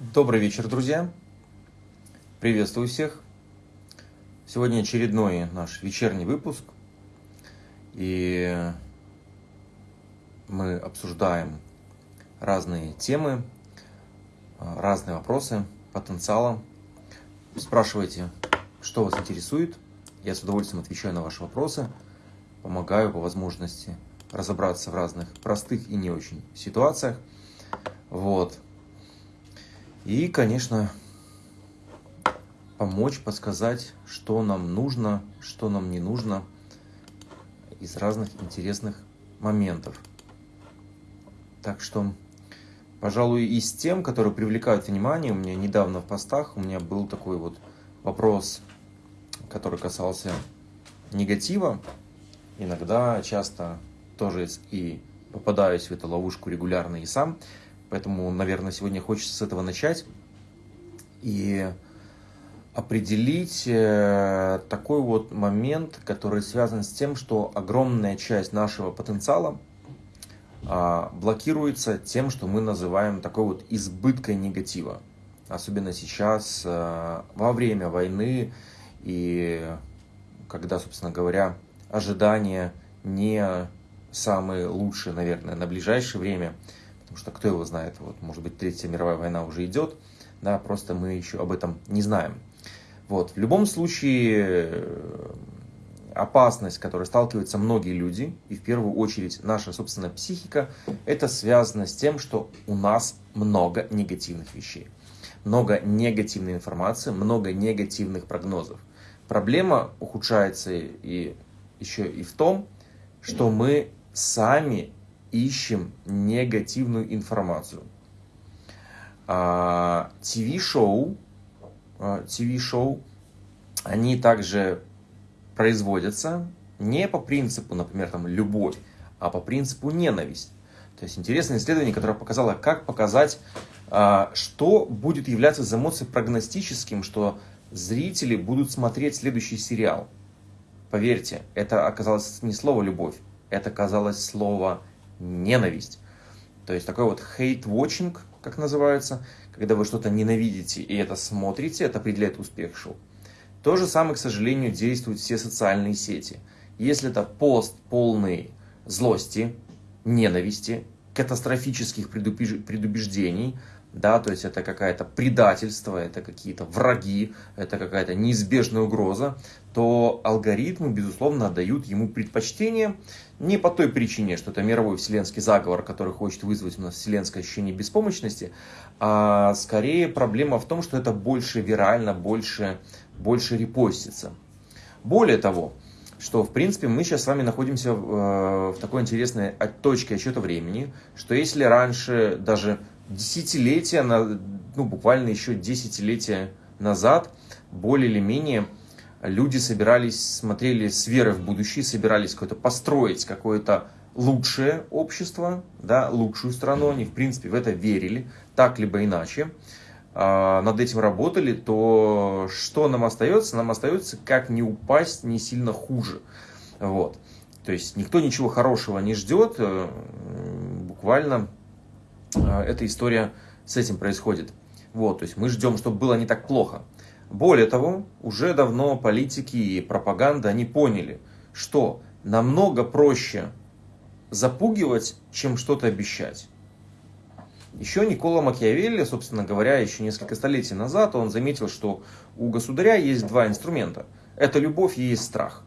Добрый вечер, друзья! Приветствую всех! Сегодня очередной наш вечерний выпуск, и мы обсуждаем разные темы, разные вопросы потенциала. Спрашивайте, что вас интересует. Я с удовольствием отвечаю на ваши вопросы, помогаю по возможности разобраться в разных простых и не очень ситуациях. Вот. И, конечно, помочь, подсказать, что нам нужно, что нам не нужно из разных интересных моментов. Так что, пожалуй, из тем, которые привлекают внимание, у меня недавно в постах у меня был такой вот вопрос, который касался негатива. Иногда, часто тоже и попадаюсь в эту ловушку регулярно и сам. Поэтому, наверное, сегодня хочется с этого начать и определить э, такой вот момент, который связан с тем, что огромная часть нашего потенциала а, блокируется тем, что мы называем такой вот избыткой негатива. Особенно сейчас, э, во время войны, и когда, собственно говоря, ожидания не самые лучшие, наверное, на ближайшее время – что кто его знает, вот, может быть, Третья мировая война уже идет, да, просто мы еще об этом не знаем. Вот, в любом случае, э, опасность, с которой сталкиваются многие люди, и в первую очередь наша собственная психика, это связано с тем, что у нас много негативных вещей, много негативной информации, много негативных прогнозов. Проблема ухудшается и еще и в том, что мы сами ищем негативную информацию. ТВ-шоу, а, ТВ-шоу, а, они также производятся не по принципу, например, там, любовь, а по принципу ненависть. То есть интересное исследование, которое показало, как показать, а, что будет являться из эмоций прогностическим, что зрители будут смотреть следующий сериал. Поверьте, это оказалось не слово «любовь», это оказалось слово ненависть. То есть такой вот hate-watching, как называется, когда вы что-то ненавидите и это смотрите, это определяет успех шоу. То же самое, к сожалению, действуют все социальные сети. Если это пост полный злости, ненависти, катастрофических предубеждений, да, то есть это какое-то предательство, это какие-то враги, это какая-то неизбежная угроза, то алгоритмы, безусловно, отдают ему предпочтение не по той причине, что это мировой вселенский заговор, который хочет вызвать у нас вселенское ощущение беспомощности, а скорее проблема в том, что это больше вирально, больше, больше репостится. Более того, что, в принципе, мы сейчас с вами находимся в, э, в такой интересной точке отсчета времени, что если раньше даже десятилетия, ну, буквально еще десятилетия назад, более или менее люди собирались, смотрели с верой в будущее, собирались какое-то построить какое-то лучшее общество, да, лучшую страну, они в принципе в это верили, так либо иначе, э, над этим работали, то что нам остается? Нам остается как не упасть не сильно хуже. Вот. То есть никто ничего хорошего не ждет, э, буквально э, эта история с этим происходит. Вот, то есть мы ждем, чтобы было не так плохо. Более того, уже давно политики и пропаганда, они поняли, что намного проще запугивать, чем что-то обещать. Еще Никола Макиавелли, собственно говоря, еще несколько столетий назад, он заметил, что у государя есть два инструмента. Это любовь и есть страх.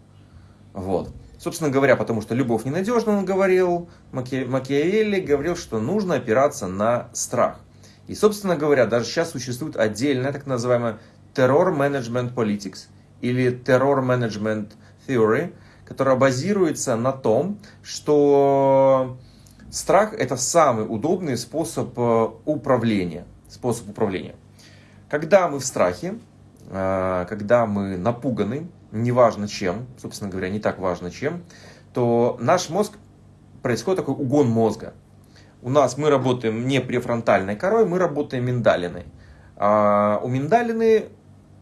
Вот. Собственно говоря, потому что любовь ненадежна, он говорил, Маки... Макиавелли говорил, что нужно опираться на страх. И, собственно говоря, даже сейчас существует отдельная так называемая Terror Management Politics или Terror Management Theory, которая базируется на том, что страх это самый удобный способ э, управления. Способ управления. Когда мы в страхе, э, когда мы напуганы, неважно чем, собственно говоря, не так важно чем, то наш мозг, происходит такой угон мозга. У нас мы работаем не префронтальной корой, мы работаем миндалиной. А у миндалины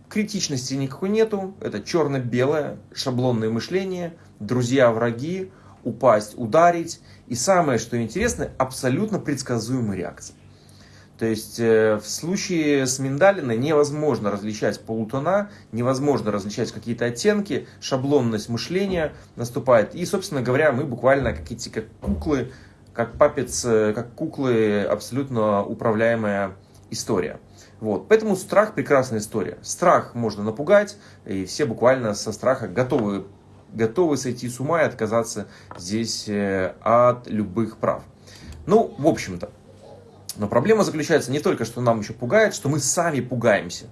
Критичности никакой нету, это черно-белое шаблонное мышление, друзья-враги, упасть, ударить. И самое, что интересно, абсолютно предсказуемая реакция. То есть э, в случае с миндалиной невозможно различать полутона, невозможно различать какие-то оттенки, шаблонность мышления наступает. И, собственно говоря, мы буквально как эти как куклы, как папец, э, как куклы, абсолютно управляемая история. Вот. Поэтому страх прекрасная история. Страх можно напугать, и все буквально со страха готовы, готовы сойти с ума и отказаться здесь э, от любых прав. Ну, в общем-то, но проблема заключается не только, что нам еще пугает, что мы сами пугаемся.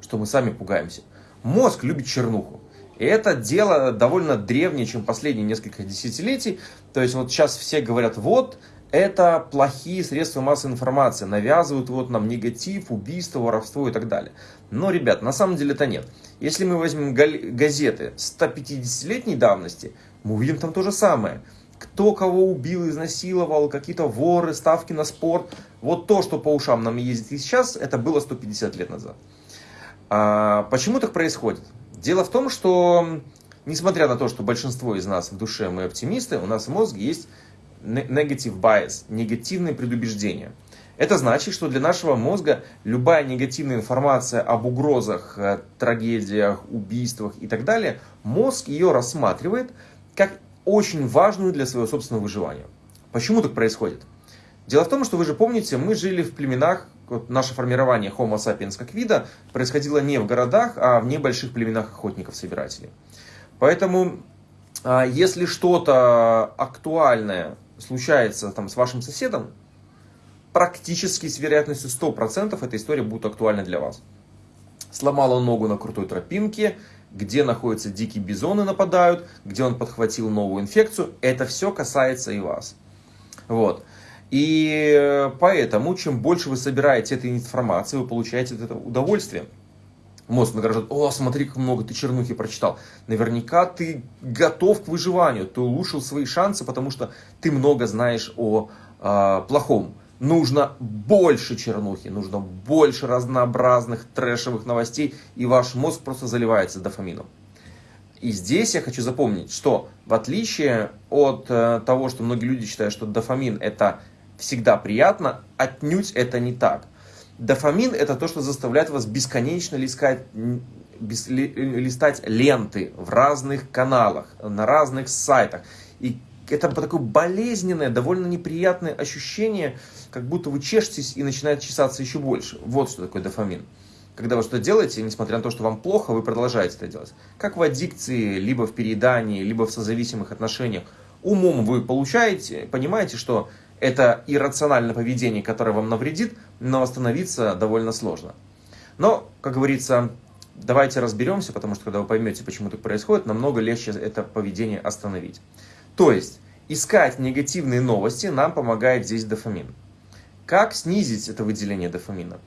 Что мы сами пугаемся. Мозг любит чернуху. И это дело довольно древнее, чем последние несколько десятилетий. То есть вот сейчас все говорят, вот, это плохие средства массовой информации, навязывают вот нам негатив, убийство, воровство и так далее. Но, ребят, на самом деле это нет. Если мы возьмем газеты 150-летней давности, мы увидим там то же самое – кто кого убил, изнасиловал, какие-то воры, ставки на спорт. Вот то, что по ушам нам ездит и сейчас, это было 150 лет назад. А почему так происходит? Дело в том, что, несмотря на то, что большинство из нас в душе мы оптимисты, у нас в мозге есть negative bias, негативные предубеждения. Это значит, что для нашего мозга любая негативная информация об угрозах, э, трагедиях, убийствах и так далее, мозг ее рассматривает как очень важную для своего собственного выживания. Почему так происходит? Дело в том, что вы же помните, мы жили в племенах, вот наше формирование Homo sapiens как вида происходило не в городах, а в небольших племенах охотников-собирателей. Поэтому, а, если что-то актуальное случается там, с вашим соседом, практически с вероятностью 100% эта история будет актуальна для вас. Сломал он ногу на крутой тропинке, где находятся дикие бизоны нападают, где он подхватил новую инфекцию. Это все касается и вас. Вот. И поэтому, чем больше вы собираете этой информации, вы получаете этого удовольствие. Мозг награждает, о, смотри, как много ты чернухи прочитал. Наверняка ты готов к выживанию, ты улучшил свои шансы, потому что ты много знаешь о э, плохом нужно больше чернухи, нужно больше разнообразных трэшевых новостей, и ваш мозг просто заливается дофамином. И здесь я хочу запомнить, что в отличие от э, того, что многие люди считают, что дофамин это всегда приятно, отнюдь это не так. Дофамин это то, что заставляет вас бесконечно лискать, бес, листать ленты в разных каналах, на разных сайтах. И это такое болезненное, довольно неприятное ощущение, как будто вы чешетесь и начинает чесаться еще больше. Вот что такое дофамин. Когда вы что-то делаете, несмотря на то, что вам плохо, вы продолжаете это делать. Как в аддикции, либо в переедании, либо в созависимых отношениях. Умом вы получаете, понимаете, что это иррациональное поведение, которое вам навредит, но остановиться довольно сложно. Но, как говорится, давайте разберемся, потому что когда вы поймете, почему так происходит, намного легче это поведение остановить. То есть, искать негативные новости нам помогает здесь дофамин. Как снизить это выделение дофамина?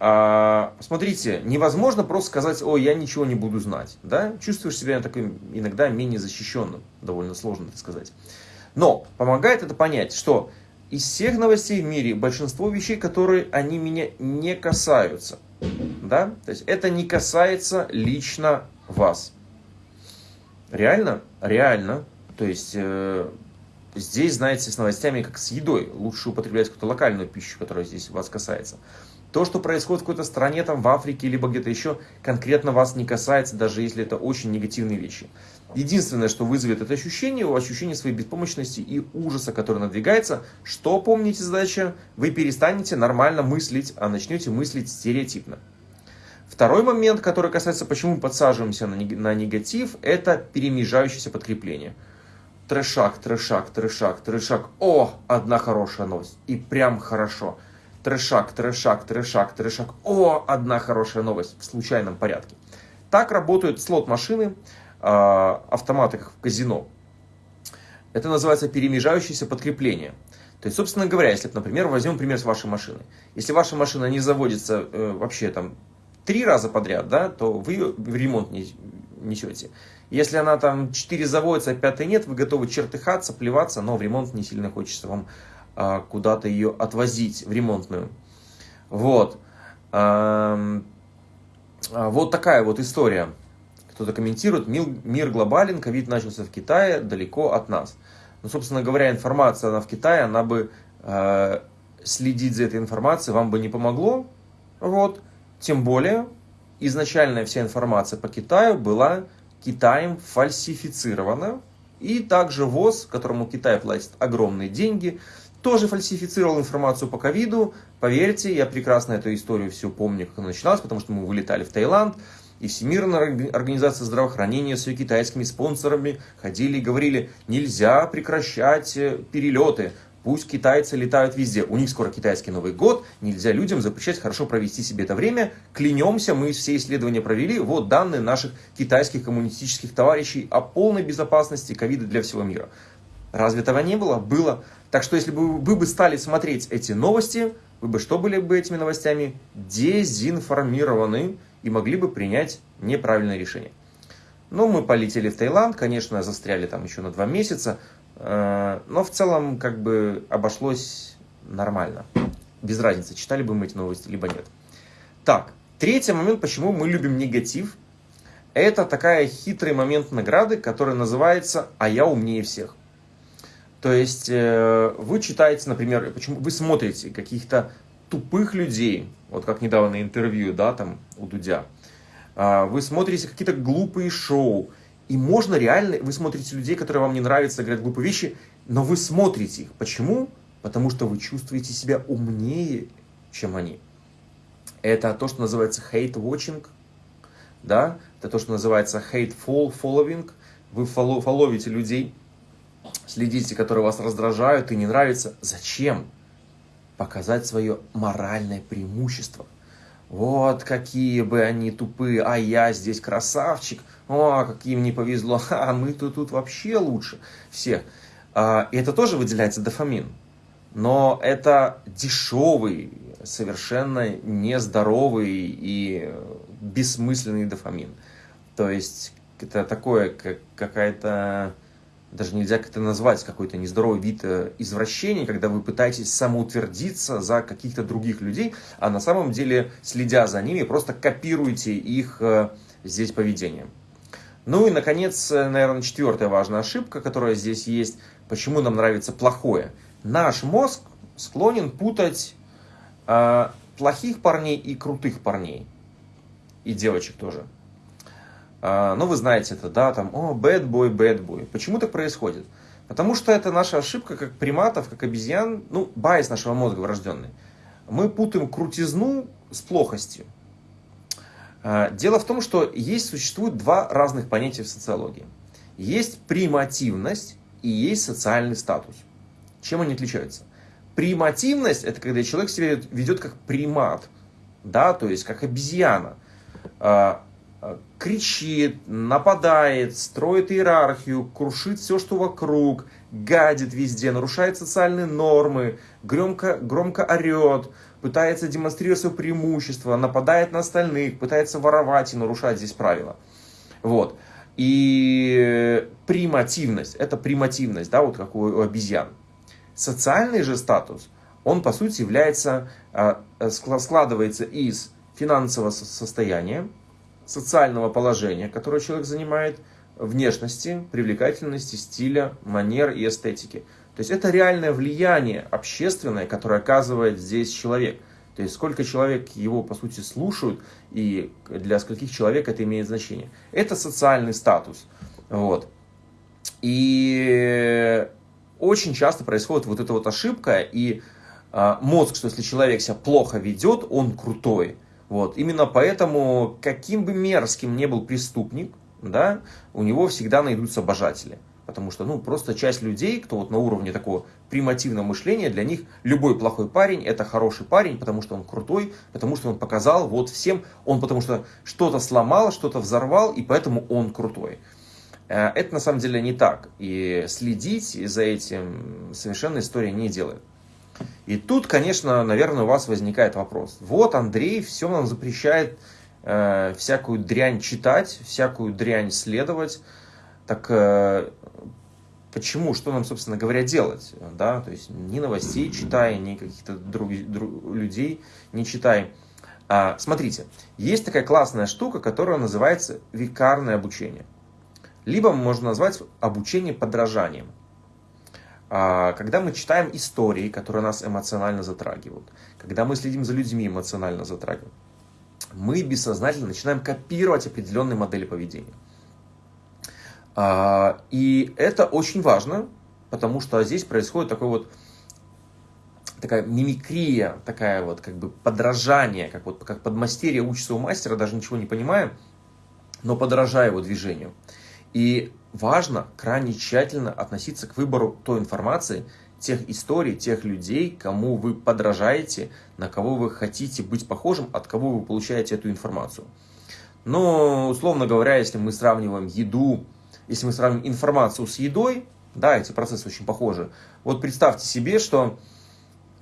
А, смотрите, невозможно просто сказать, ой, я ничего не буду знать. Да? Чувствуешь себя таким иногда менее защищенным. Довольно сложно это сказать. Но помогает это понять, что из всех новостей в мире большинство вещей, которые они меня не касаются. Да? То есть это не касается лично вас. Реально? Реально. То есть э, здесь, знаете, с новостями, как с едой, лучше употреблять какую-то локальную пищу, которая здесь вас касается. То, что происходит в какой-то стране, там, в Африке, либо где-то еще, конкретно вас не касается, даже если это очень негативные вещи. Единственное, что вызовет это ощущение, ощущение своей беспомощности и ужаса, который надвигается, что, помните задача, вы перестанете нормально мыслить, а начнете мыслить стереотипно. Второй момент, который касается, почему мы подсаживаемся на негатив, это перемежающееся подкрепление – Трешак, трешак, трешак, трешак. О, одна хорошая новость. И прям хорошо. Трешак, трешак, трешак, трешак. О, одна хорошая новость в случайном порядке. Так работают слот-машины, а, автоматы в казино. Это называется перемежающееся подкрепление. То есть, собственно говоря, если, например, возьмем пример с вашей машины. Если ваша машина не заводится э, вообще там три раза подряд, да, то вы ее в ремонт не несете. Если она там 4 заводится, а 5 нет, вы готовы чертыхаться, плеваться, но в ремонт не сильно хочется вам а, куда-то ее отвозить, в ремонтную. Вот. А, вот такая вот история. Кто-то комментирует, мир, глобален, ковид начался в Китае, далеко от нас. Ну, собственно говоря, информация она в Китае, она бы э, следить за этой информацией вам бы не помогло. Вот. Тем более, изначальная вся информация по Китаю была Китаем фальсифицирована. И также ВОЗ, которому Китай платит огромные деньги, тоже фальсифицировал информацию по ковиду. Поверьте, я прекрасно эту историю всю помню, как она начиналась, потому что мы вылетали в Таиланд, и Всемирная организация здравоохранения с ее китайскими спонсорами ходили и говорили, нельзя прекращать э, перелеты, Пусть китайцы летают везде. У них скоро китайский Новый год. Нельзя людям запрещать хорошо провести себе это время. Клянемся, мы все исследования провели. Вот данные наших китайских коммунистических товарищей о полной безопасности ковида для всего мира. Разве этого не было? Было. Так что если бы вы бы стали смотреть эти новости, вы бы что были бы этими новостями? Дезинформированы и могли бы принять неправильное решение. Ну, мы полетели в Таиланд, конечно, застряли там еще на два месяца, э, но в целом как бы обошлось нормально. Без разницы, читали бы мы эти новости, либо нет. Так, третий момент, почему мы любим негатив, это такая хитрый момент награды, который называется «А я умнее всех». То есть э, вы читаете, например, почему вы смотрите каких-то тупых людей, вот как недавно интервью, да, там у Дудя, а, вы смотрите какие-то глупые шоу, и можно реально, вы смотрите людей, которые вам не нравятся, говорят глупые вещи, но вы смотрите их. Почему? Потому что вы чувствуете себя умнее, чем они. Это то, что называется hate watching, да, это то, что называется hateful following. Вы фолловите людей, следите, которые вас раздражают и не нравятся. Зачем? Показать свое моральное преимущество. Вот какие бы они тупые, а я здесь красавчик, о, каким не повезло, а мы-то тут вообще лучше всех. А, и это тоже выделяется дофамин. Но это дешевый, совершенно нездоровый и бессмысленный дофамин. То есть это такое, как какая-то даже нельзя как-то назвать какой-то нездоровый вид э, извращения, когда вы пытаетесь самоутвердиться за каких-то других людей, а на самом деле, следя за ними, просто копируете их э, здесь поведение. Ну и, наконец, э, наверное, четвертая важная ошибка, которая здесь есть, почему нам нравится плохое. Наш мозг склонен путать э, плохих парней и крутых парней. И девочек тоже. А, ну, вы знаете это, да, там, о, bad boy, bad boy. Почему так происходит? Потому что это наша ошибка, как приматов, как обезьян, ну, байс нашего мозга врожденный. Мы путаем крутизну с плохостью. А, дело в том, что есть, существует два разных понятия в социологии. Есть примативность и есть социальный статус. Чем они отличаются? Примативность – это когда человек себя ведет как примат, да, то есть как обезьяна а, кричит, нападает, строит иерархию, крушит все, что вокруг, гадит везде, нарушает социальные нормы, громко, громко орет, пытается демонстрировать свое преимущество, нападает на остальных, пытается воровать и нарушать здесь правила. Вот. И примативность, это примативность, да, вот как у обезьян. Социальный же статус, он по сути является, э, складывается из финансового состояния, социального положения, которое человек занимает, внешности, привлекательности, стиля, манер и эстетики. То есть это реальное влияние общественное, которое оказывает здесь человек. То есть сколько человек его, по сути, слушают, и для скольких человек это имеет значение. Это социальный статус. Вот. И очень часто происходит вот эта вот ошибка, и а, мозг, что если человек себя плохо ведет, он крутой. Вот. Именно поэтому, каким бы мерзким не был преступник, да, у него всегда найдутся обожатели. Потому что, ну, просто часть людей, кто вот на уровне такого примативного мышления, для них любой плохой парень – это хороший парень, потому что он крутой, потому что он показал вот всем, он потому что что-то сломал, что-то взорвал, и поэтому он крутой. Э, это на самом деле не так. И следить за этим совершенно история не делает. И тут, конечно, наверное, у вас возникает вопрос. Вот Андрей все нам запрещает э, всякую дрянь читать, всякую дрянь следовать. Так э, почему, что нам, собственно говоря, делать? Да? То есть ни новостей читай, ни каких-то друг, друг, людей не читай. А, смотрите, есть такая классная штука, которая называется викарное обучение. Либо можно назвать обучение подражанием. А, когда мы читаем истории, которые нас эмоционально затрагивают, когда мы следим за людьми, эмоционально затрагивают, мы бессознательно начинаем копировать определенные модели поведения. А, и это очень важно, потому что здесь происходит такой вот такая мимикрия, такая вот как бы подражание, как вот как подмастерье учится у мастера, даже ничего не понимая, но подражая его движению. И важно крайне тщательно относиться к выбору той информации, тех историй, тех людей, кому вы подражаете, на кого вы хотите быть похожим, от кого вы получаете эту информацию. Но, условно говоря, если мы сравниваем еду, если мы сравним информацию с едой, да, эти процессы очень похожи. Вот представьте себе, что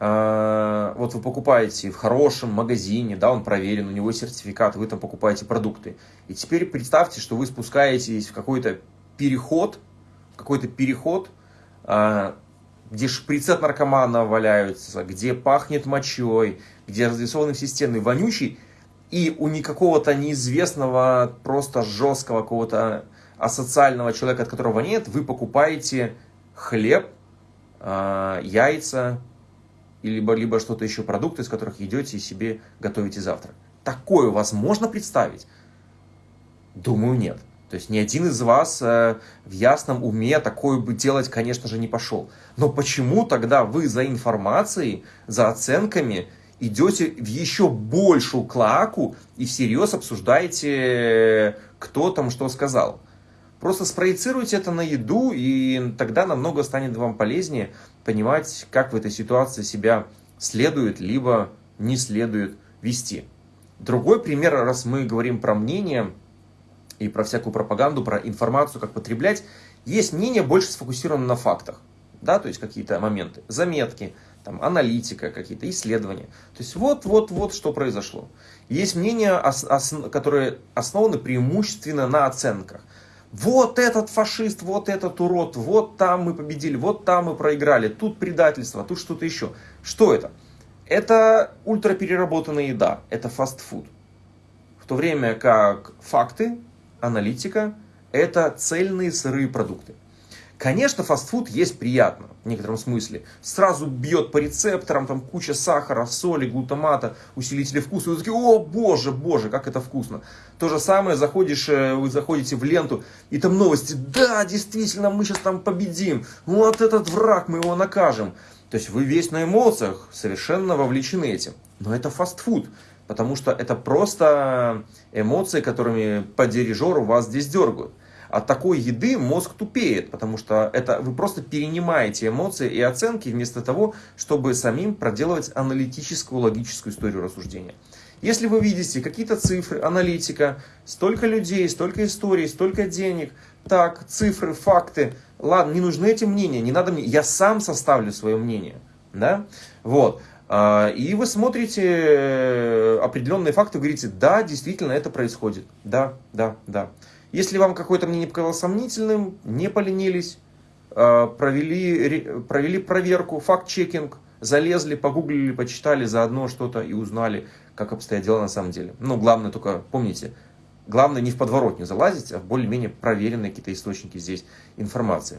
э, вот вы покупаете в хорошем магазине, да, он проверен, у него сертификат, вы там покупаете продукты. И теперь представьте, что вы спускаетесь в какой-то переход, какой-то переход, э, где шприцы от наркомана валяются, где пахнет мочой, где разрисованы все стены вонючий, и у никакого-то неизвестного, просто жесткого какого-то асоциального человека, от которого нет, вы покупаете хлеб, э, яйца, либо, либо что-то еще, продукты, из которых идете и себе готовите завтрак. Такое у вас можно представить? Думаю, нет. То есть ни один из вас э, в ясном уме такое бы делать, конечно же, не пошел. Но почему тогда вы за информацией, за оценками идете в еще большую клаку и всерьез обсуждаете, кто там что сказал? Просто спроецируйте это на еду, и тогда намного станет вам полезнее понимать, как в этой ситуации себя следует, либо не следует вести. Другой пример, раз мы говорим про мнение и про всякую пропаганду, про информацию, как потреблять, есть мнение больше сфокусировано на фактах, да, то есть какие-то моменты, заметки, там, аналитика, какие-то исследования. То есть вот, вот, вот, что произошло. Есть мнения, которые основаны преимущественно на оценках вот этот фашист, вот этот урод, вот там мы победили, вот там мы проиграли, тут предательство, тут что-то еще. Что это? Это ультрапереработанная еда, это фастфуд. В то время как факты, аналитика, это цельные сырые продукты. Конечно, фастфуд есть приятно в некотором смысле. Сразу бьет по рецепторам, там куча сахара, соли, глутамата, усилители вкуса. И вы такие, о боже, боже, как это вкусно. То же самое, заходишь, э, вы заходите в ленту, и там новости, да, действительно, мы сейчас там победим. Вот этот враг, мы его накажем. То есть вы весь на эмоциях, совершенно вовлечены этим. Но это фастфуд, потому что это просто эмоции, которыми по дирижеру вас здесь дергают от такой еды мозг тупеет, потому что это вы просто перенимаете эмоции и оценки вместо того, чтобы самим проделывать аналитическую, логическую историю рассуждения. Если вы видите какие-то цифры, аналитика, столько людей, столько историй, столько денег, так, цифры, факты, ладно, не нужны эти мнения, не надо мне, я сам составлю свое мнение, да, вот. А, и вы смотрите э, определенные факты, говорите, да, действительно это происходит, да, да, да. Если вам какое-то мнение показалось сомнительным, не поленились, а, провели, провели проверку, факт-чекинг, залезли, погуглили, почитали заодно что-то и узнали, как обстоят дела на самом деле. Но главное только, помните, главное не в подворотню залазить, а в более-менее проверенные какие-то источники здесь информации.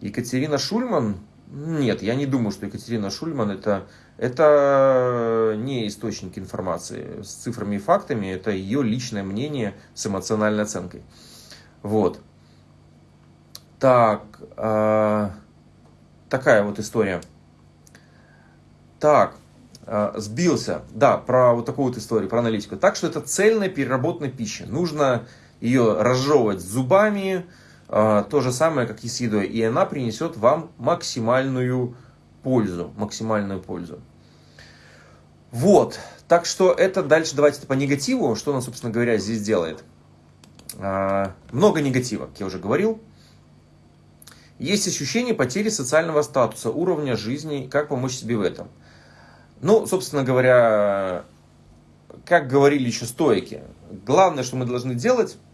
Екатерина Шульман, нет, я не думаю, что Екатерина Шульман это это не источник информации с цифрами и фактами, это ее личное мнение с эмоциональной оценкой. Вот. Так, э, такая вот история. Так, э, сбился, да, про вот такую вот историю, про аналитику. Так что это цельная переработанная пища. Нужно ее разжевывать зубами, то же самое, как и с едой. И она принесет вам максимальную пользу, максимальную пользу. Вот, так что это дальше давайте по негативу, что он, собственно говоря, здесь делает. А, много негатива, как я уже говорил. Есть ощущение потери социального статуса, уровня жизни, как помочь себе в этом. Ну, собственно говоря, как говорили еще стойки, главное, что мы должны делать, а,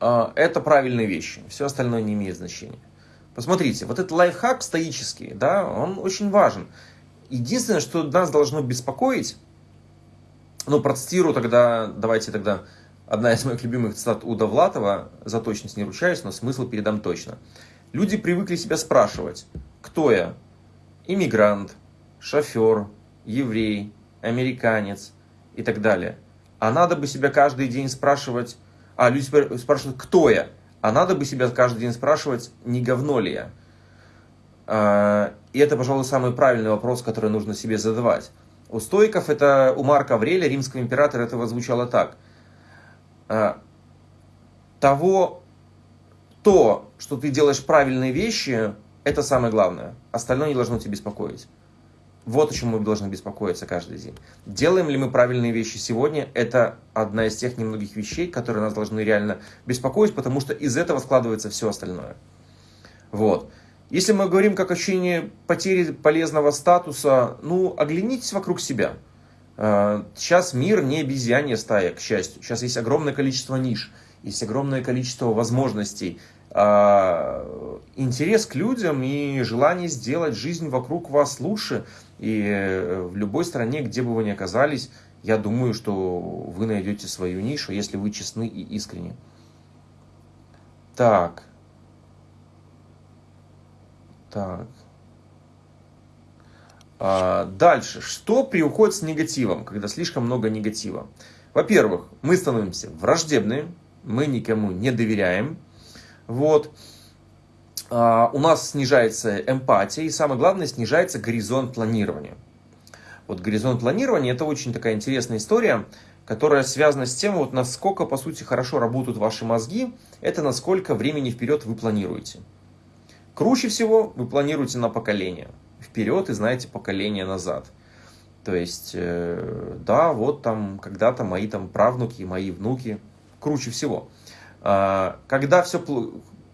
это правильные вещи. Все остальное не имеет значения. Посмотрите, вот этот лайфхак стоический, да, он очень важен. Единственное, что нас должно беспокоить, ну, процитирую тогда, давайте тогда, одна из моих любимых цитат Уда Влатова, за точность не ручаюсь, но смысл передам точно. Люди привыкли себя спрашивать, кто я? Иммигрант, шофер, еврей, американец и так далее. А надо бы себя каждый день спрашивать, а люди спрашивают, кто я? А надо бы себя каждый день спрашивать, не говно ли я? А, и это, пожалуй, самый правильный вопрос, который нужно себе задавать. У стоиков это, у Марка Аврелия, римского императора, это звучало так. А, того, то, что ты делаешь правильные вещи, это самое главное. Остальное не должно тебя беспокоить. Вот о чем мы должны беспокоиться каждый день. Делаем ли мы правильные вещи сегодня, это одна из тех немногих вещей, которые нас должны реально беспокоить, потому что из этого складывается все остальное. Вот. Если мы говорим как ощущение потери полезного статуса, ну, оглянитесь вокруг себя. А, сейчас мир не обезьянья стая, к счастью. Сейчас есть огромное количество ниш, есть огромное количество возможностей. А, интерес к людям и желание сделать жизнь вокруг вас лучше. И э, в любой стране, где бы вы ни оказались, я думаю, что вы найдете свою нишу, если вы честны и искренни. Так. Так. А, дальше. Что приуходит с негативом, когда слишком много негатива? Во-первых, мы становимся враждебны, мы никому не доверяем. Вот. А, у нас снижается эмпатия, и самое главное, снижается горизонт планирования. Вот горизонт планирования – это очень такая интересная история, которая связана с тем, вот насколько, по сути, хорошо работают ваши мозги, это насколько времени вперед вы планируете. Круче всего вы планируете на поколение. Вперед и знаете поколение назад. То есть, э, да, вот там когда-то мои там правнуки, мои внуки. Круче всего. А, когда все,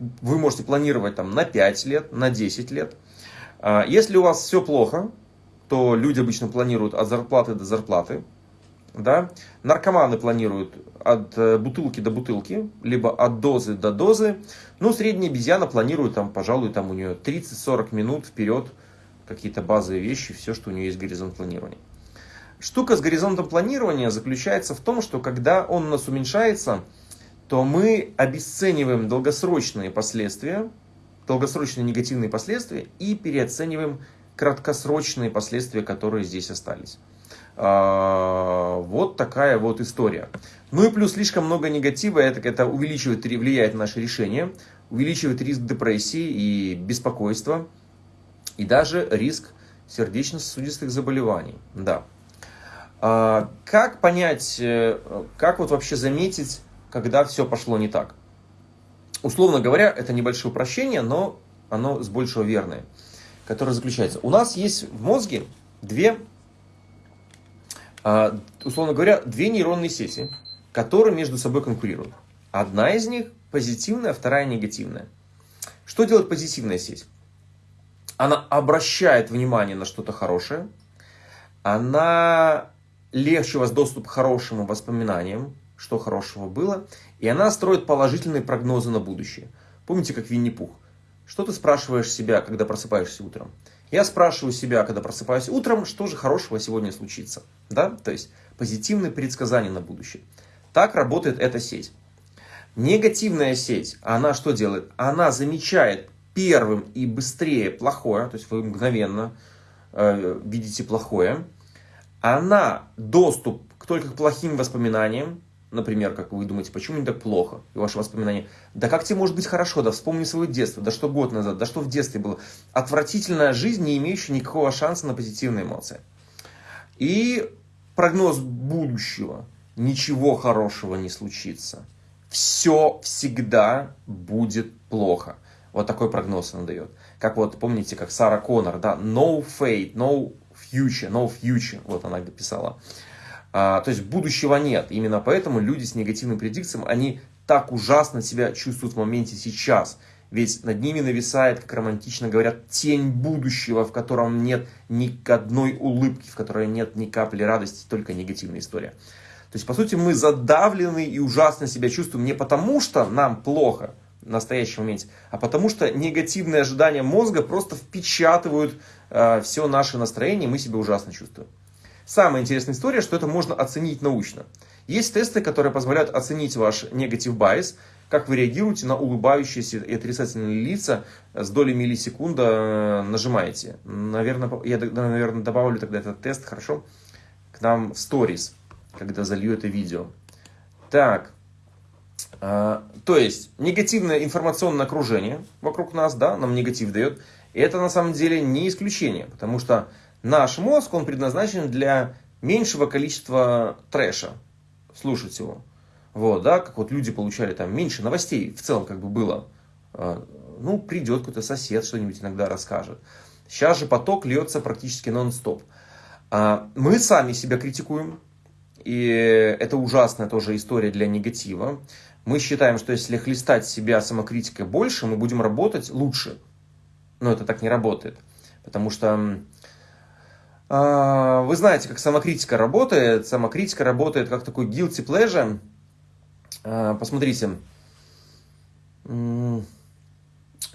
вы можете планировать там на 5 лет, на 10 лет. А, если у вас все плохо, то люди обычно планируют от зарплаты до зарплаты. Да? Наркоманы планируют от э, бутылки до бутылки, либо от дозы до дозы. Ну, средняя обезьяна планирует, там, пожалуй, там у нее 30-40 минут вперед какие-то базовые вещи, все, что у нее есть горизонт планирования. Штука с горизонтом планирования заключается в том, что когда он у нас уменьшается, то мы обесцениваем долгосрочные последствия, долгосрочные негативные последствия и переоцениваем краткосрочные последствия, которые здесь остались. А, вот такая вот история. Ну и плюс слишком много негатива, это, это увеличивает, влияет на наше решение, увеличивает риск депрессии и беспокойства, и даже риск сердечно-сосудистых заболеваний. Да. А, как понять, э, как вот вообще заметить, когда все пошло не так? Условно говоря, это небольшое упрощение, но оно с большего верное, которое заключается. У нас есть в мозге две а, условно говоря, две нейронные сети, которые между собой конкурируют. Одна из них позитивная, вторая негативная. Что делает позитивная сеть? Она обращает внимание на что-то хорошее, она легче у вас доступ к хорошим воспоминаниям, что хорошего было, и она строит положительные прогнозы на будущее. Помните, как Винни-Пух? Что ты спрашиваешь себя, когда просыпаешься утром? Я спрашиваю себя, когда просыпаюсь утром, что же хорошего сегодня случится. Да? То есть позитивные предсказания на будущее. Так работает эта сеть. Негативная сеть, она что делает? Она замечает первым и быстрее плохое, то есть вы мгновенно э, видите плохое. Она доступ только к плохим воспоминаниям, Например, как вы думаете, почему не так плохо? И ваши воспоминания. Да как тебе может быть хорошо? Да вспомни свое детство. Да что год назад? Да что в детстве было? Отвратительная жизнь, не имеющая никакого шанса на позитивные эмоции. И прогноз будущего. Ничего хорошего не случится. Все всегда будет плохо. Вот такой прогноз она дает. Как вот, помните, как Сара Коннор, да, no fate, no future, no future, вот она писала. А, то есть будущего нет. Именно поэтому люди с негативным предикцией, они так ужасно себя чувствуют в моменте сейчас. Ведь над ними нависает, как романтично говорят, тень будущего, в котором нет ни одной улыбки, в которой нет ни капли радости, только негативная история. То есть, по сути, мы задавлены и ужасно себя чувствуем не потому, что нам плохо в настоящем моменте, а потому что негативные ожидания мозга просто впечатывают э, все наше настроение, и мы себя ужасно чувствуем. Самая интересная история, что это можно оценить научно. Есть тесты, которые позволяют оценить ваш негатив байс, как вы реагируете на улыбающиеся и отрицательные лица с долей миллисекунда э, нажимаете. Наверное, я, наверное, добавлю тогда этот тест, хорошо, к нам в сторис, когда залью это видео. Так, а, то есть негативное информационное окружение вокруг нас, да, нам негатив дает. Это на самом деле не исключение, потому что наш мозг, он предназначен для меньшего количества трэша. Слушать его. Вот, да, как вот люди получали там меньше новостей в целом как бы было. А, ну, придет какой-то сосед, что-нибудь иногда расскажет. Сейчас же поток льется практически нон-стоп. А, мы сами себя критикуем, и это ужасная тоже история для негатива. Мы считаем, что если хлестать себя самокритикой больше, мы будем работать лучше. Но это так не работает. Потому что вы знаете, как самокритика работает. Самокритика работает как такой guilty pleasure. Э, посмотрите,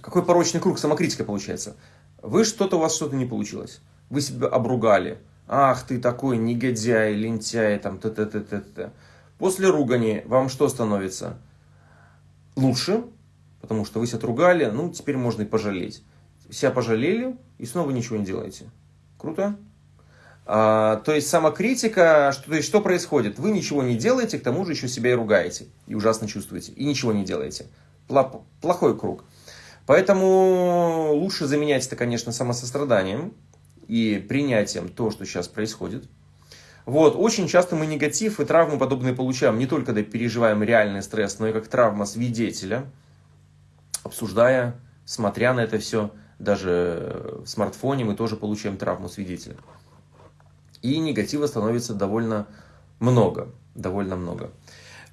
какой порочный круг самокритика получается. Вы что-то, у вас что-то не получилось. Вы себя обругали. Ах, ты такой негодяй, лентяй, там, т-т-т-т-т. После ругани вам что становится? Лучше, потому что вы себя отругали, ну, теперь можно и пожалеть. Себя пожалели и снова ничего не делаете. Круто? А, то есть самокритика, что, то есть что происходит? Вы ничего не делаете, к тому же еще себя и ругаете, и ужасно чувствуете, и ничего не делаете. Плохой круг. Поэтому лучше заменять это, конечно, самосостраданием и принятием то, что сейчас происходит. Вот, очень часто мы негатив и травмы подобные получаем, не только когда переживаем реальный стресс, но и как травма свидетеля, обсуждая, смотря на это все, даже в смартфоне мы тоже получаем травму свидетеля. И негатива становится довольно много, довольно много.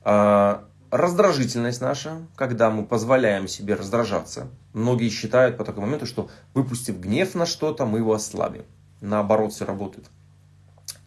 А, раздражительность наша, когда мы позволяем себе раздражаться. Многие считают по такому моменту, что выпустив гнев на что-то, мы его ослабим. Наоборот, все работает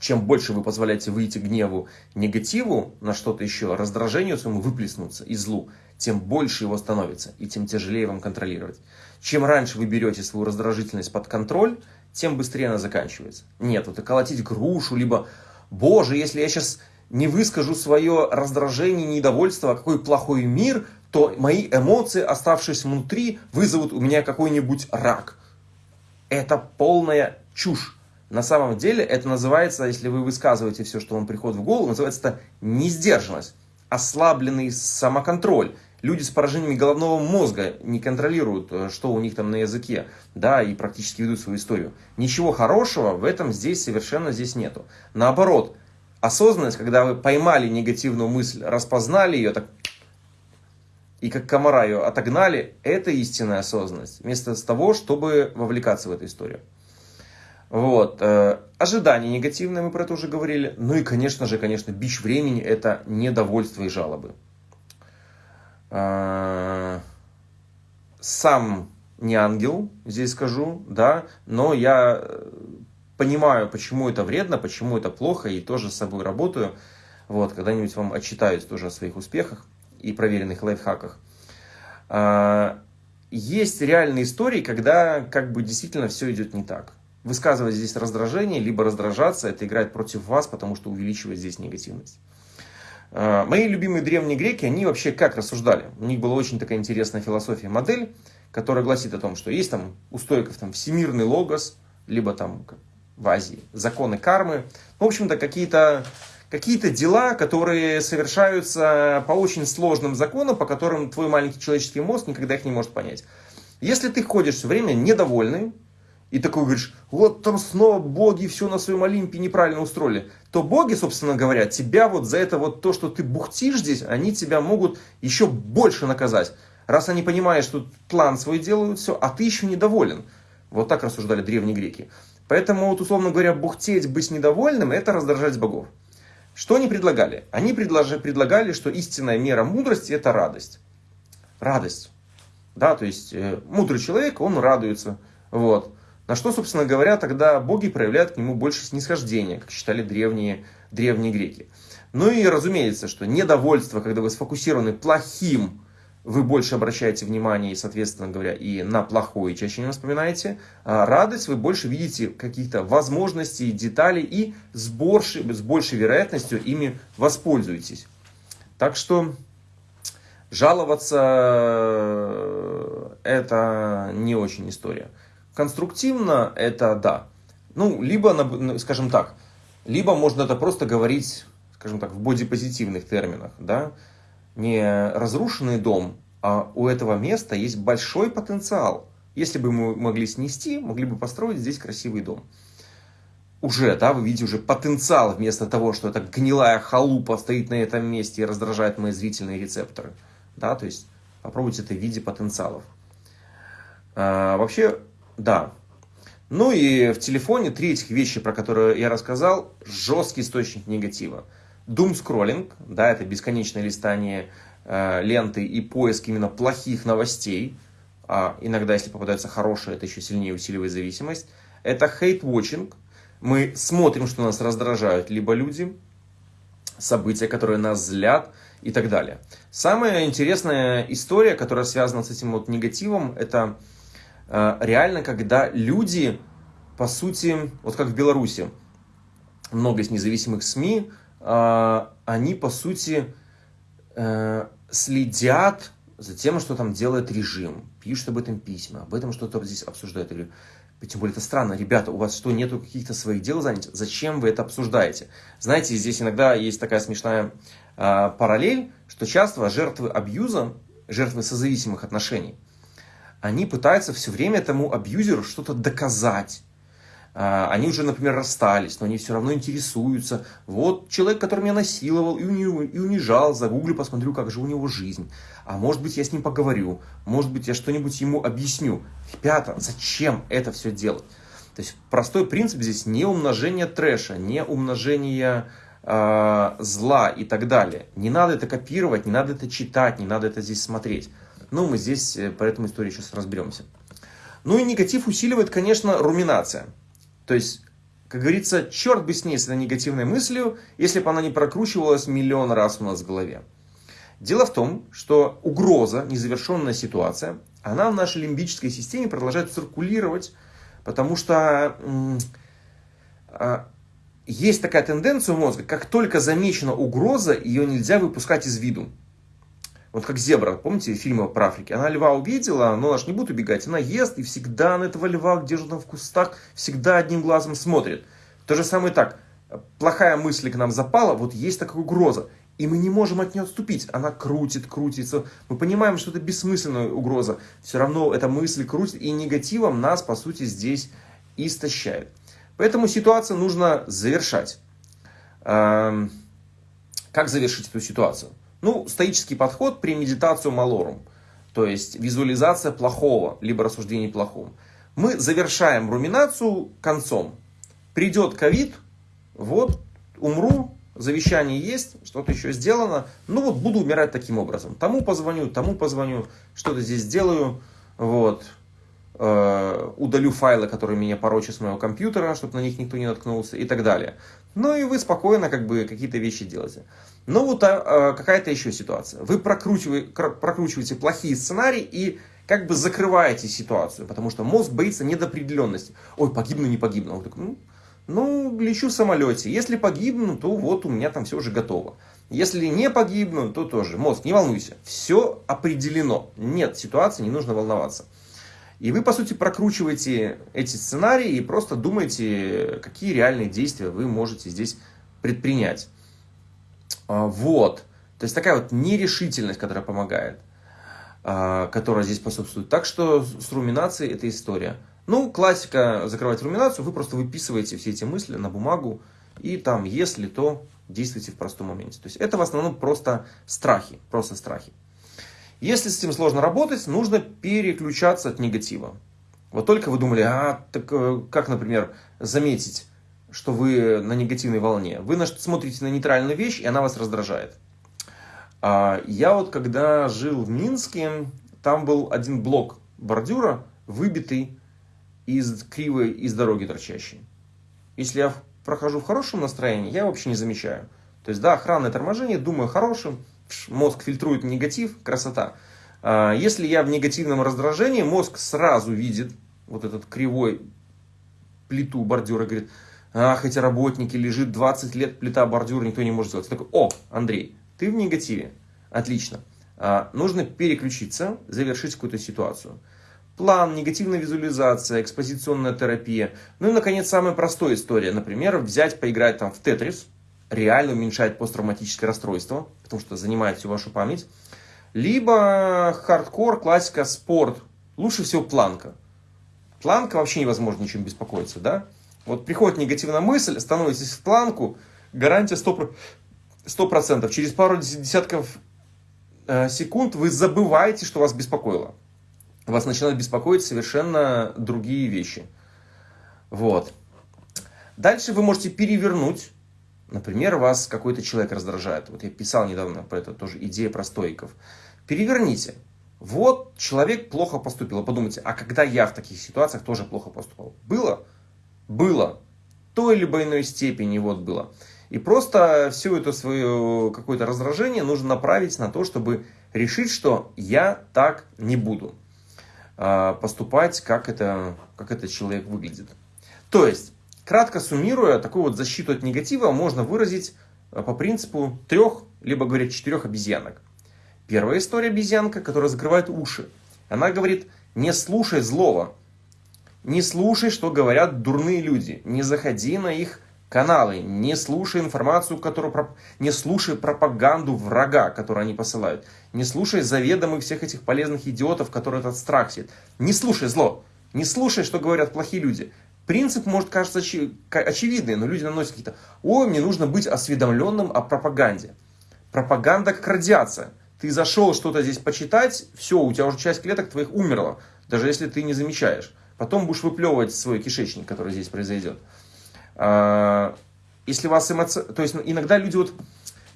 чем больше вы позволяете выйти гневу, негативу на что-то еще, раздражению своему выплеснуться и злу, тем больше его становится, и тем тяжелее вам контролировать. Чем раньше вы берете свою раздражительность под контроль, тем быстрее она заканчивается. Нет, вот и колотить грушу, либо, боже, если я сейчас не выскажу свое раздражение, недовольство, а какой плохой мир, то мои эмоции, оставшись внутри, вызовут у меня какой-нибудь рак. Это полная чушь. На самом деле это называется, если вы высказываете все, что вам приходит в голову, называется это несдержанность, ослабленный самоконтроль. Люди с поражениями головного мозга не контролируют, э, что у них там на языке, да, и практически ведут свою историю. Ничего хорошего в этом здесь совершенно здесь нету. Наоборот, осознанность, когда вы поймали негативную мысль, распознали ее, так и как комара ее отогнали, это истинная осознанность. Вместо того, чтобы вовлекаться в эту историю. Вот. Э, ожидания негативные, мы про это уже говорили. Ну и, конечно же, конечно, бич времени – это недовольство и жалобы. Э, сам не ангел, здесь скажу, да, но я э, понимаю, почему это вредно, почему это плохо, и тоже с собой работаю. Вот, когда-нибудь вам отчитаюсь тоже о своих успехах и проверенных лайфхаках. Есть реальные истории, когда как бы действительно все идет не так высказывать здесь раздражение, либо раздражаться, это играет против вас, потому что увеличивает здесь негативность. А, мои любимые древние греки, они вообще как рассуждали? У них была очень такая интересная философия, модель, которая гласит о том, что есть там у стоиков там всемирный логос, либо там в Азии законы кармы. В общем-то, какие-то какие-то дела, которые совершаются по очень сложным законам, по которым твой маленький человеческий мозг никогда их не может понять. Если ты ходишь все время недовольный, и такой говоришь, вот там снова боги все на своем Олимпе неправильно устроили, то боги, собственно говоря, тебя вот за это вот то, что ты бухтишь здесь, они тебя могут еще больше наказать. Раз они понимают, что план свой делают, все, а ты еще недоволен. Вот так рассуждали древние греки. Поэтому, вот, условно говоря, бухтеть, быть недовольным, это раздражать богов. Что они предлагали? Они предлагали, предлагали, что истинная мера мудрости – это радость. Радость. Да, то есть, э, мудрый человек, он радуется. Вот. На что, собственно говоря, тогда боги проявляют к нему больше снисхождения, как считали древние, древние греки. Ну и разумеется, что недовольство, когда вы сфокусированы плохим вы больше обращаете внимание, соответственно говоря, и на плохое чаще не вспоминаете. А радость вы больше видите каких-то возможностей, деталей и с большей, с большей вероятностью ими воспользуетесь. Так что жаловаться э, это не очень история. Конструктивно это да. Ну, либо, скажем так, либо можно это просто говорить, скажем так, в бодипозитивных терминах, да, не разрушенный дом, а у этого места есть большой потенциал. Если бы мы могли снести, могли бы построить здесь красивый дом. Уже, да, вы видите уже потенциал вместо того, что эта гнилая халупа стоит на этом месте и раздражает мои зрительные рецепторы. Да, то есть попробуйте это в виде потенциалов. А, вообще, да. Ну и в телефоне три этих вещи, про которые я рассказал, жесткий источник негатива. Doom скроллинг, да, это бесконечное листание э, ленты и поиск именно плохих новостей. А иногда, если попадаются хорошие, это еще сильнее усиливает зависимость. Это hate-watching. Мы смотрим, что нас раздражают либо люди, события, которые нас злят и так далее. Самая интересная история, которая связана с этим вот негативом, это реально, когда люди, по сути, вот как в Беларуси, много из независимых СМИ, а, они, по сути, э, следят за тем, что там делает режим, пишут об этом письма, об этом что-то здесь обсуждают. Я тем более это странно, ребята, у вас что, нету каких-то своих дел занять? Зачем вы это обсуждаете? Знаете, здесь иногда есть такая смешная э, параллель, что часто жертвы абьюза, жертвы созависимых отношений, они пытаются все время этому абьюзеру что-то доказать, а, они уже, например, расстались, но они все равно интересуются. Вот человек, который меня насиловал и унижал, загуглю, посмотрю, как же у него жизнь. А может быть, я с ним поговорю, может быть, я что-нибудь ему объясню. Ребята, зачем это все делать? То есть простой принцип здесь не умножение трэша, не умножение э, зла и так далее. Не надо это копировать, не надо это читать, не надо это здесь смотреть. Ну, мы здесь э, по этому истории сейчас разберемся. Ну и негатив усиливает, конечно, руминация. То есть, как говорится, черт бы с ней, с этой негативной мыслью, если бы она не прокручивалась миллион раз у нас в голове. Дело в том, что угроза, незавершенная ситуация, она в нашей лимбической системе продолжает циркулировать, потому что а, есть такая тенденция у мозга, как только замечена угроза, ее нельзя выпускать из виду. Вот как зебра, помните фильмы про Африку? Она льва увидела, но она же не будет убегать. Она ест и всегда на этого льва, где же там в кустах, всегда одним глазом смотрит. То же самое так. Плохая мысль к нам запала, вот есть такая угроза. И мы не можем от нее отступить. Она крутит, крутится. Мы понимаем, что это бессмысленная угроза. Все равно эта мысль крутит, и негативом нас, по сути, здесь истощает. Поэтому ситуацию нужно завершать. Эм, как завершить эту ситуацию? Ну, стоический подход при медитацию малорум, то есть визуализация плохого, либо рассуждение плохом. Мы завершаем руминацию концом. Придет ковид, вот, умру, завещание есть, что-то еще сделано, ну вот буду умирать таким образом. Тому позвоню, тому позвоню, что-то здесь сделаю, вот, э, удалю файлы, которые меня порочат с моего компьютера, чтобы на них никто не наткнулся и так далее. Ну и вы спокойно как бы какие-то вещи делаете. Но вот а, а, какая-то еще ситуация. Вы прокручиваете, прокручиваете плохие сценарии и как бы закрываете ситуацию, потому что мозг боится недопределенности. Ой, погибну, не погибну. Он такой, ну, ну, лечу в самолете. Если погибну, то вот у меня там все уже готово. Если не погибну, то тоже. Мозг, не волнуйся. Все определено. Нет ситуации, не нужно волноваться. И вы, по сути, прокручиваете эти сценарии и просто думаете, какие реальные действия вы можете здесь предпринять. А, вот. То есть такая вот нерешительность, которая помогает, а, которая здесь присутствует. Так что с руминацией эта история. Ну, классика закрывать руминацию, вы просто выписываете все эти мысли на бумагу, и там, если то, действуйте в простом моменте. То есть это в основном просто страхи, просто страхи. Если с этим сложно работать, нужно переключаться от негатива. Вот только вы думали, а так э, как, например, заметить, что вы на негативной волне? Вы смотрите на нейтральную вещь, и она вас раздражает. А я вот когда жил в Минске, там был один блок бордюра, выбитый из кривой, из дороги торчащий. Если я прохожу в хорошем настроении, я вообще не замечаю. То есть, да, охранное торможение, думаю хорошим, мозг фильтрует негатив, красота. А, если я в негативном раздражении, мозг сразу видит вот этот кривой плиту бордюра, говорит, ах, эти работники, лежит 20 лет плита бордюра, никто не может сделать. Я такой, о, Андрей, ты в негативе, отлично. А, нужно переключиться, завершить какую-то ситуацию. План, негативная визуализация, экспозиционная терапия. Ну и, наконец, самая простая история. Например, взять, поиграть там в Тетрис, реально уменьшает посттравматическое расстройство, потому что занимает всю вашу память. Либо хардкор, классика, спорт. Лучше всего планка. Планка вообще невозможно ничем беспокоиться, да? Вот приходит негативная мысль, становитесь в планку, гарантия 100%. 100%. Через пару десятков э, секунд вы забываете, что вас беспокоило. Вас начинают беспокоить совершенно другие вещи. Вот. Дальше вы можете перевернуть. Например, вас какой-то человек раздражает. Вот я писал недавно про это тоже, идея про стоиков. Переверните. Вот человек плохо поступил. Подумайте, а когда я в таких ситуациях тоже плохо поступал? Было? Было. Той либо иной степени вот было. И просто все это свое какое-то раздражение нужно направить на то, чтобы решить, что я так не буду а, поступать, как это, как этот человек выглядит. То есть, кратко суммируя, такую вот защиту от негатива можно выразить а, по принципу трех, либо, говорят, четырех обезьянок. Первая история обезьянка, которая закрывает уши. Она говорит, не слушай злого, не слушай, что говорят дурные люди, не заходи на их каналы, не слушай информацию, которую, не слушай пропаганду врага, которую они посылают, не слушай заведомых всех этих полезных идиотов, которые этот страх сеют. Не слушай зло, не слушай, что говорят плохие люди. Принцип может кажется очевидный, но люди наносят какие-то, ой, мне нужно быть осведомленным о пропаганде. Пропаганда как радиация. Ты зашел что-то здесь почитать, все, у тебя уже часть клеток твоих умерла, даже если ты не замечаешь. Потом будешь выплевывать свой кишечник, который здесь произойдет. А, если вас эмоци... То есть иногда люди вот...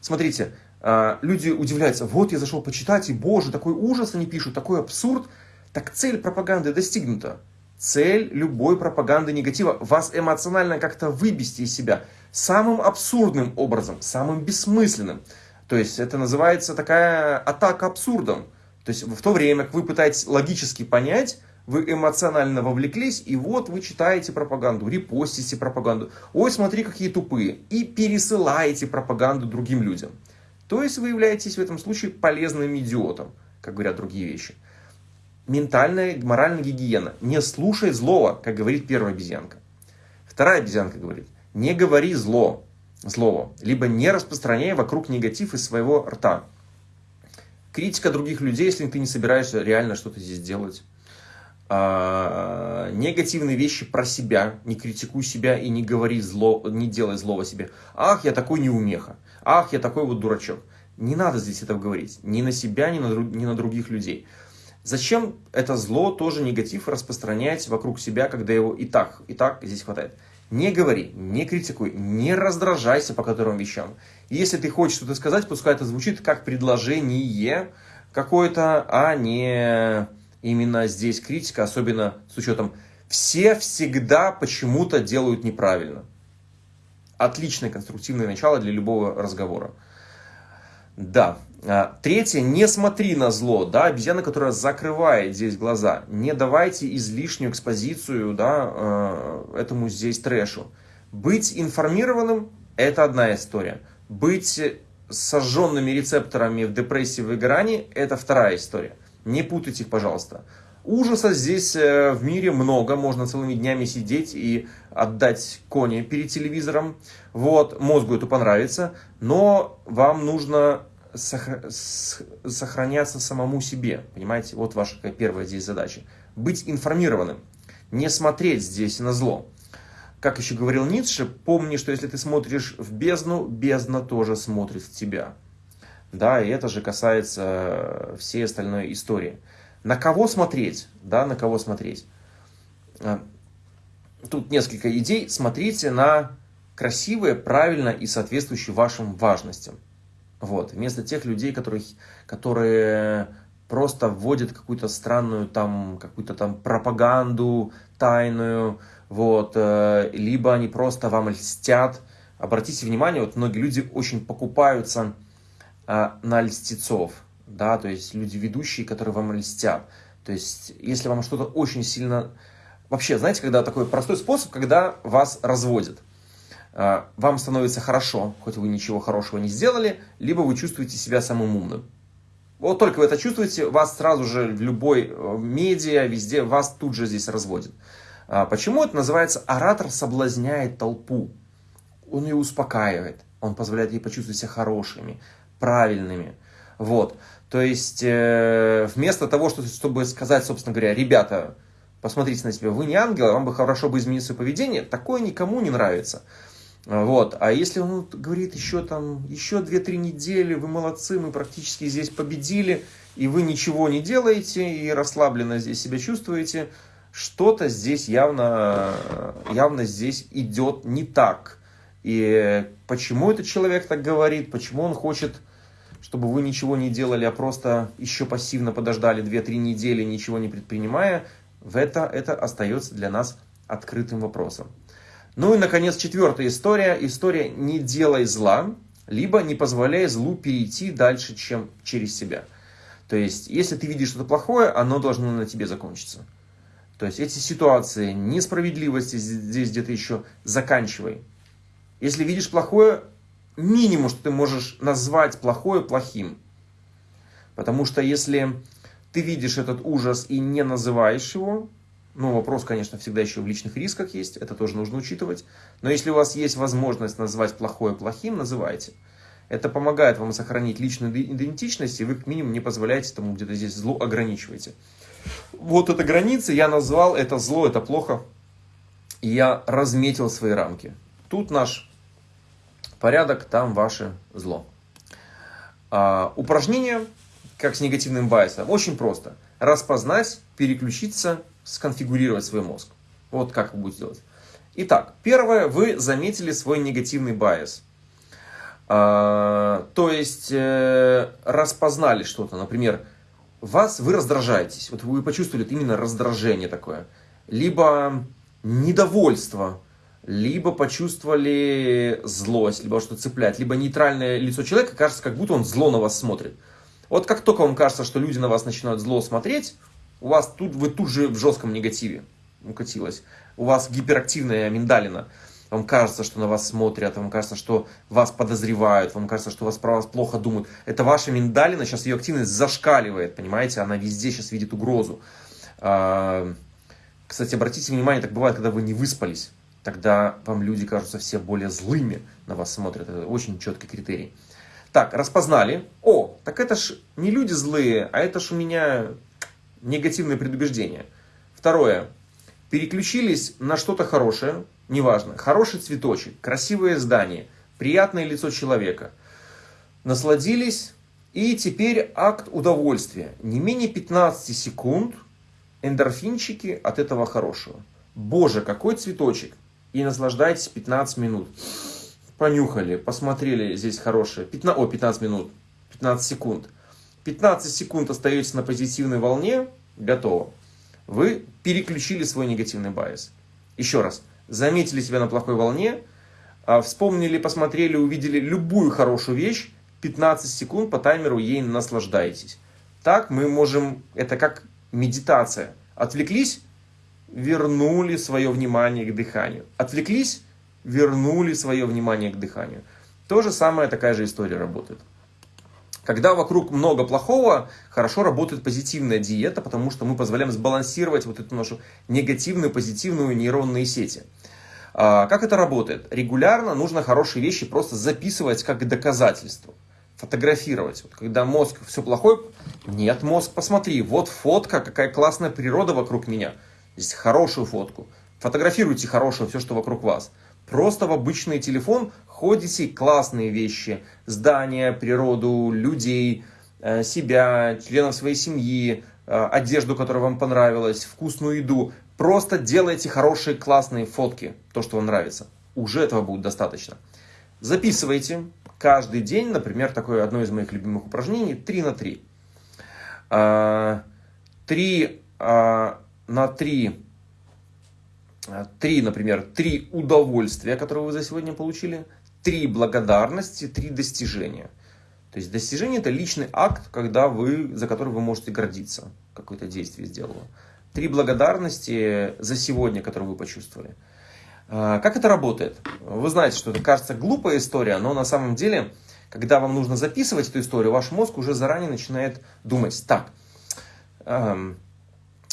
Смотрите, а, люди удивляются, вот я зашел почитать, и боже, такой ужас они пишут, такой абсурд. Так цель пропаганды достигнута. Цель любой пропаганды негатива – вас эмоционально как-то выбести из себя самым абсурдным образом, самым бессмысленным. То есть это называется такая атака абсурдом. То есть в то время, как вы пытаетесь логически понять, вы эмоционально вовлеклись, и вот вы читаете пропаганду, репостите пропаганду. Ой, смотри, какие тупые. И пересылаете пропаганду другим людям. То есть вы являетесь в этом случае полезным идиотом, как говорят другие вещи. Ментальная, моральная гигиена. Не слушай злого, как говорит первая обезьянка. Вторая обезьянка говорит, не говори зло, злого, либо не распространяй вокруг негатив из своего рта. Критика других людей, если ты не собираешься реально что-то здесь делать. А, негативные вещи про себя, не критикуй себя и не говори зло, не делай злого себе. Ах, я такой неумеха. Ах, я такой вот дурачок. Не надо здесь этого говорить. Ни на себя, ни на, ни на других людей. Зачем это зло, тоже негатив распространять вокруг себя, когда его и так, и так здесь хватает? Не говори, не критикуй, не раздражайся по которым вещам. Если ты хочешь что-то сказать, пускай это звучит как предложение какое-то, а не именно здесь критика, особенно с учетом все всегда почему-то делают неправильно. Отличное конструктивное начало для любого разговора. Да. А, третье, не смотри на зло, да, обезьяна, которая закрывает здесь глаза. Не давайте излишнюю экспозицию, да, э, этому здесь трэшу. Быть информированным – это одна история. Быть сожженными рецепторами в депрессии, в выгорании – это вторая история. Не путайте их, пожалуйста. Ужаса здесь э, в мире много, можно целыми днями сидеть и отдать кони перед телевизором. Вот, мозгу это понравится, но вам нужно сохраняться самому себе, понимаете? Вот ваша первая здесь задача. Быть информированным, не смотреть здесь на зло. Как еще говорил Ницше, помни, что если ты смотришь в бездну, бездна тоже смотрит в тебя. Да, и это же касается э, всей остальной истории. На кого смотреть? Да, на кого смотреть? А, тут несколько идей. Смотрите на красивые, правильно и соответствующие вашим важностям. Вот. Вместо тех людей, которых, которые просто вводят какую-то странную там, какую-то там пропаганду тайную, вот, э, либо они просто вам льстят. Обратите внимание, вот многие люди очень покупаются а, на льстецов, да, то есть люди ведущие, которые вам льстят. То есть, если вам что-то очень сильно... Вообще, знаете, когда такой простой способ, когда вас разводят. А, вам становится хорошо, хоть вы ничего хорошего не сделали, либо вы чувствуете себя самым умным. Вот только вы это чувствуете, вас сразу же в любой э, медиа, везде, вас тут же здесь разводят. А, почему это называется оратор соблазняет толпу? Он ее успокаивает, он позволяет ей почувствовать себя хорошими, правильными. Вот. То есть, э, вместо того, чтобы сказать, собственно говоря, ребята, посмотрите на себя, вы не ангелы, вам бы хорошо бы изменить свое поведение, такое никому не нравится. Вот. А если он говорит еще там, еще 2-3 недели, вы молодцы, мы практически здесь победили, и вы ничего не делаете, и расслабленно здесь себя чувствуете, что-то здесь явно, явно здесь идет не так. И почему этот человек так говорит, почему он хочет чтобы вы ничего не делали, а просто еще пассивно подождали 2-3 недели, ничего не предпринимая, в это, это остается для нас открытым вопросом. Ну и, наконец, четвертая история. История «не делай зла», либо «не позволяй злу перейти дальше, чем через себя». То есть, если ты видишь что-то плохое, оно должно на тебе закончиться. То есть, эти ситуации несправедливости здесь где-то еще заканчивай. Если видишь плохое, минимум, что ты можешь назвать плохое плохим. Потому что если ты видишь этот ужас и не называешь его, ну, вопрос, конечно, всегда еще в личных рисках есть, это тоже нужно учитывать. Но если у вас есть возможность назвать плохое плохим, называйте. Это помогает вам сохранить личную идентичность, и вы, к минимуму, не позволяете тому где-то здесь злу ограничиваете. Вот эта граница, я назвал это зло, это плохо. И я разметил свои рамки. Тут наш порядок, там ваше зло. А, упражнение, как с негативным байсом, очень просто. Распознать, переключиться, сконфигурировать свой мозг. Вот как вы будете делать. Итак, первое, вы заметили свой негативный байс. А, то есть, э, распознали что-то, например, вас, вы раздражаетесь, вот вы почувствовали именно раздражение такое, либо недовольство, либо почувствовали злость, либо что цеплять, либо нейтральное лицо человека, кажется, как будто он зло на вас смотрит. Вот как только вам кажется, что люди на вас начинают зло смотреть, у вас тут, вы тут же в жестком негативе укатилось. У вас гиперактивная миндалина. Вам кажется, что на вас смотрят, вам кажется, что вас подозревают, вам кажется, что вас про вас плохо думают. Это ваша миндалина, сейчас ее активность зашкаливает, понимаете? Она везде сейчас видит угрозу. А, кстати, обратите внимание, так бывает, когда вы не выспались тогда вам люди кажутся все более злыми на вас смотрят. Это очень четкий критерий. Так, распознали. О, так это ж не люди злые, а это ж у меня негативное предубеждение. Второе. Переключились на что-то хорошее, неважно. Хороший цветочек, красивое здание, приятное лицо человека. Насладились, и теперь акт удовольствия. Не менее 15 секунд эндорфинчики от этого хорошего. Боже, какой цветочек и наслаждайтесь 15 минут. Понюхали, посмотрели, здесь хорошее. 15, о, 15 минут, 15 секунд. 15 секунд остаетесь на позитивной волне, готово. Вы переключили свой негативный байс. Еще раз, заметили себя на плохой волне, а, вспомнили, посмотрели, увидели любую хорошую вещь, 15 секунд по таймеру ей наслаждаетесь. Так мы можем, это как медитация. Отвлеклись, вернули свое внимание к дыханию. Отвлеклись, вернули свое внимание к дыханию. То же самое, такая же история работает. Когда вокруг много плохого, хорошо работает позитивная диета, потому что мы позволяем сбалансировать вот эту нашу негативную, позитивную нейронные сети. А, как это работает? Регулярно нужно хорошие вещи просто записывать как доказательство. Фотографировать. Вот когда мозг все плохое, нет, мозг, посмотри, вот фотка, какая классная природа вокруг меня – Здесь хорошую фотку. Фотографируйте хорошее все, что вокруг вас. Просто в обычный телефон ходите классные вещи. Здания, природу, людей, э, себя, членов своей семьи, э, одежду, которая вам понравилась, вкусную еду. Просто делайте хорошие классные фотки, то, что вам нравится. Уже этого будет достаточно. Записывайте каждый день, например, такое одно из моих любимых упражнений, 3 на 3. 3 на три, э, три, например, три удовольствия, которые вы за сегодня получили, три благодарности, три достижения. То есть достижение это личный акт, когда вы, за который вы можете гордиться, какое-то действие сделало. Три благодарности за сегодня, которые вы почувствовали. А, как это работает? Вы знаете, что это кажется глупая история, но на самом деле, когда вам нужно записывать эту историю, ваш мозг уже заранее начинает думать, так, эм,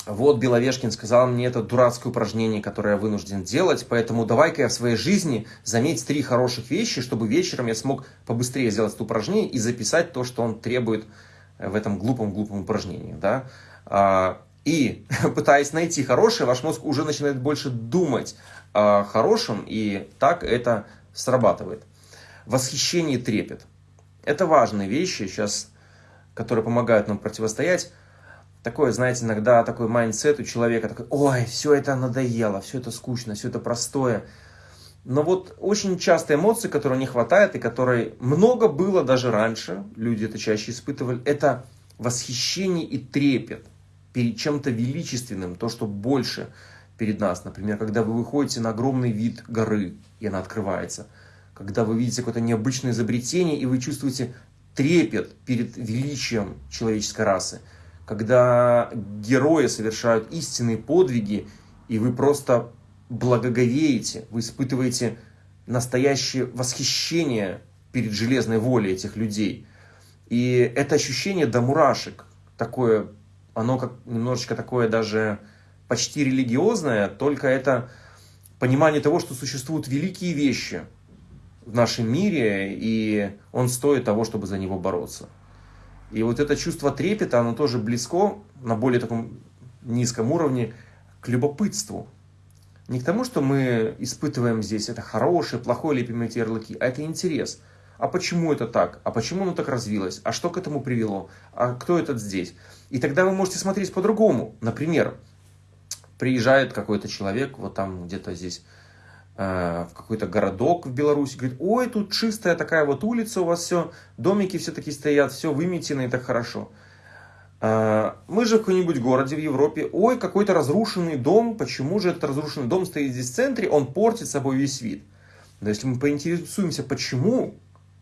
вот Беловешкин сказал мне это дурацкое упражнение, которое я вынужден делать, поэтому давай-ка я в своей жизни заметь три хороших вещи, чтобы вечером я смог побыстрее сделать это упражнение и записать то, что он требует в этом глупом-глупом упражнении. Да? А, и пытаясь найти хорошее, ваш мозг уже начинает больше думать о хорошем, и так это срабатывает. Восхищение трепет. Это важные вещи сейчас, которые помогают нам противостоять такое, знаете, иногда такой mindset у человека, такой, ой, все это надоело, все это скучно, все это простое. Но вот очень часто эмоции, которые не хватает и которые много было даже раньше, люди это чаще испытывали, это восхищение и трепет перед чем-то величественным, то, что больше перед нас. Например, когда вы выходите на огромный вид горы, и она открывается. Когда вы видите какое-то необычное изобретение, и вы чувствуете трепет перед величием человеческой расы – когда герои совершают истинные подвиги, и вы просто благоговеете, вы испытываете настоящее восхищение перед железной волей этих людей. И это ощущение до мурашек, такое, оно как немножечко такое даже почти религиозное, только это понимание того, что существуют великие вещи в нашем мире, и он стоит того, чтобы за него бороться. И вот это чувство трепета, оно тоже близко, на более таком низком уровне, к любопытству. Не к тому, что мы испытываем здесь это хорошее, плохое, лепим эти ярлыки, а это интерес. А почему это так? А почему оно так развилось? А что к этому привело? А кто этот здесь? И тогда вы можете смотреть по-другому. Например, приезжает какой-то человек, вот там где-то здесь в какой-то городок в Беларуси, говорит, ой, тут чистая такая вот улица у вас все, домики все такие стоят, все выметено и так хорошо. Э, мы же в каком-нибудь городе в Европе, ой, какой-то разрушенный дом, почему же этот разрушенный дом стоит здесь в центре, он портит собой весь вид. Но если мы поинтересуемся, почему,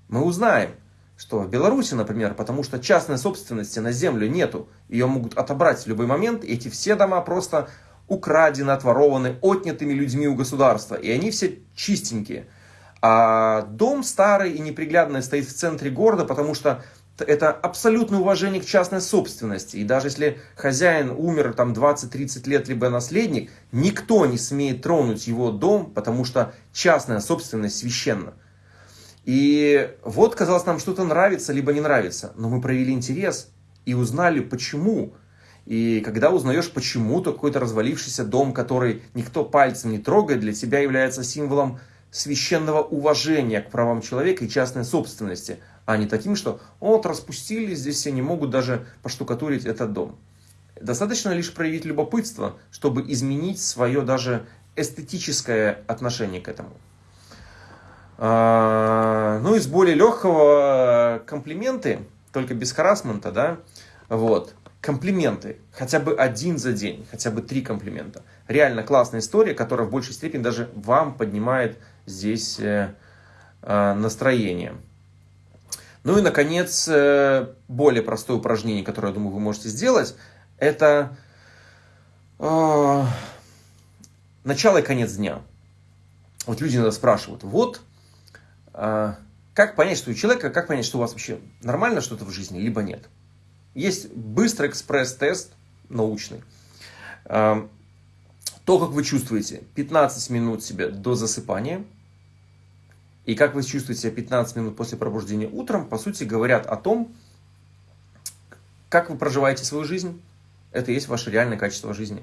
мы узнаем, что в Беларуси, например, потому что частной собственности на землю нету, ее могут отобрать в любой момент, эти все дома просто украдены, отворованы, отнятыми людьми у государства. И они все чистенькие. А дом старый и неприглядный стоит в центре города, потому что это абсолютное уважение к частной собственности. И даже если хозяин умер там 20-30 лет, либо наследник, никто не смеет тронуть его дом, потому что частная собственность священна. И вот, казалось, нам что-то нравится, либо не нравится. Но мы проявили интерес и узнали, почему и когда узнаешь, почему-то какой-то развалившийся дом, который никто пальцем не трогает, для тебя является символом священного уважения к правам человека и частной собственности, а не таким, что вот распустили, здесь все не могут даже поштукатурить этот дом. Достаточно лишь проявить любопытство, чтобы изменить свое даже эстетическое отношение к этому. А, ну, из более легкого комплименты, только без харасмента, да, вот комплименты, хотя бы один за день, хотя бы три комплимента. Реально классная история, которая в большей степени даже вам поднимает здесь э, э, настроение. Ну и, наконец, э, более простое упражнение, которое, я думаю, вы можете сделать, это начало и конец дня. Вот люди иногда спрашивают, вот, как понять, что у человека, как понять, что у вас вообще нормально что-то в жизни, либо нет. Есть быстрый экспресс-тест научный. То, как вы чувствуете 15 минут себе до засыпания и как вы чувствуете себя 15 минут после пробуждения утром, по сути, говорят о том, как вы проживаете свою жизнь. Это и есть ваше реальное качество жизни.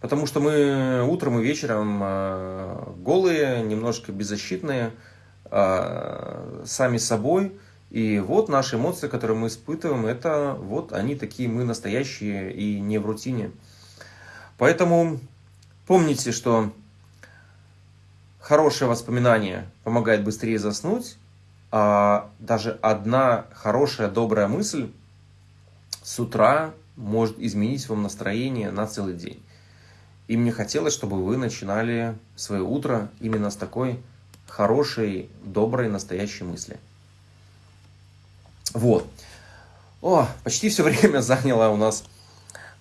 Потому что мы утром и вечером а, голые, немножко беззащитные, а, сами собой – и вот наши эмоции, которые мы испытываем, это вот они такие, мы настоящие и не в рутине. Поэтому помните, что хорошее воспоминание помогает быстрее заснуть, а даже одна хорошая, добрая мысль с утра может изменить вам настроение на целый день. И мне хотелось, чтобы вы начинали свое утро именно с такой хорошей, доброй, настоящей мысли. Вот. О, почти все время заняло у нас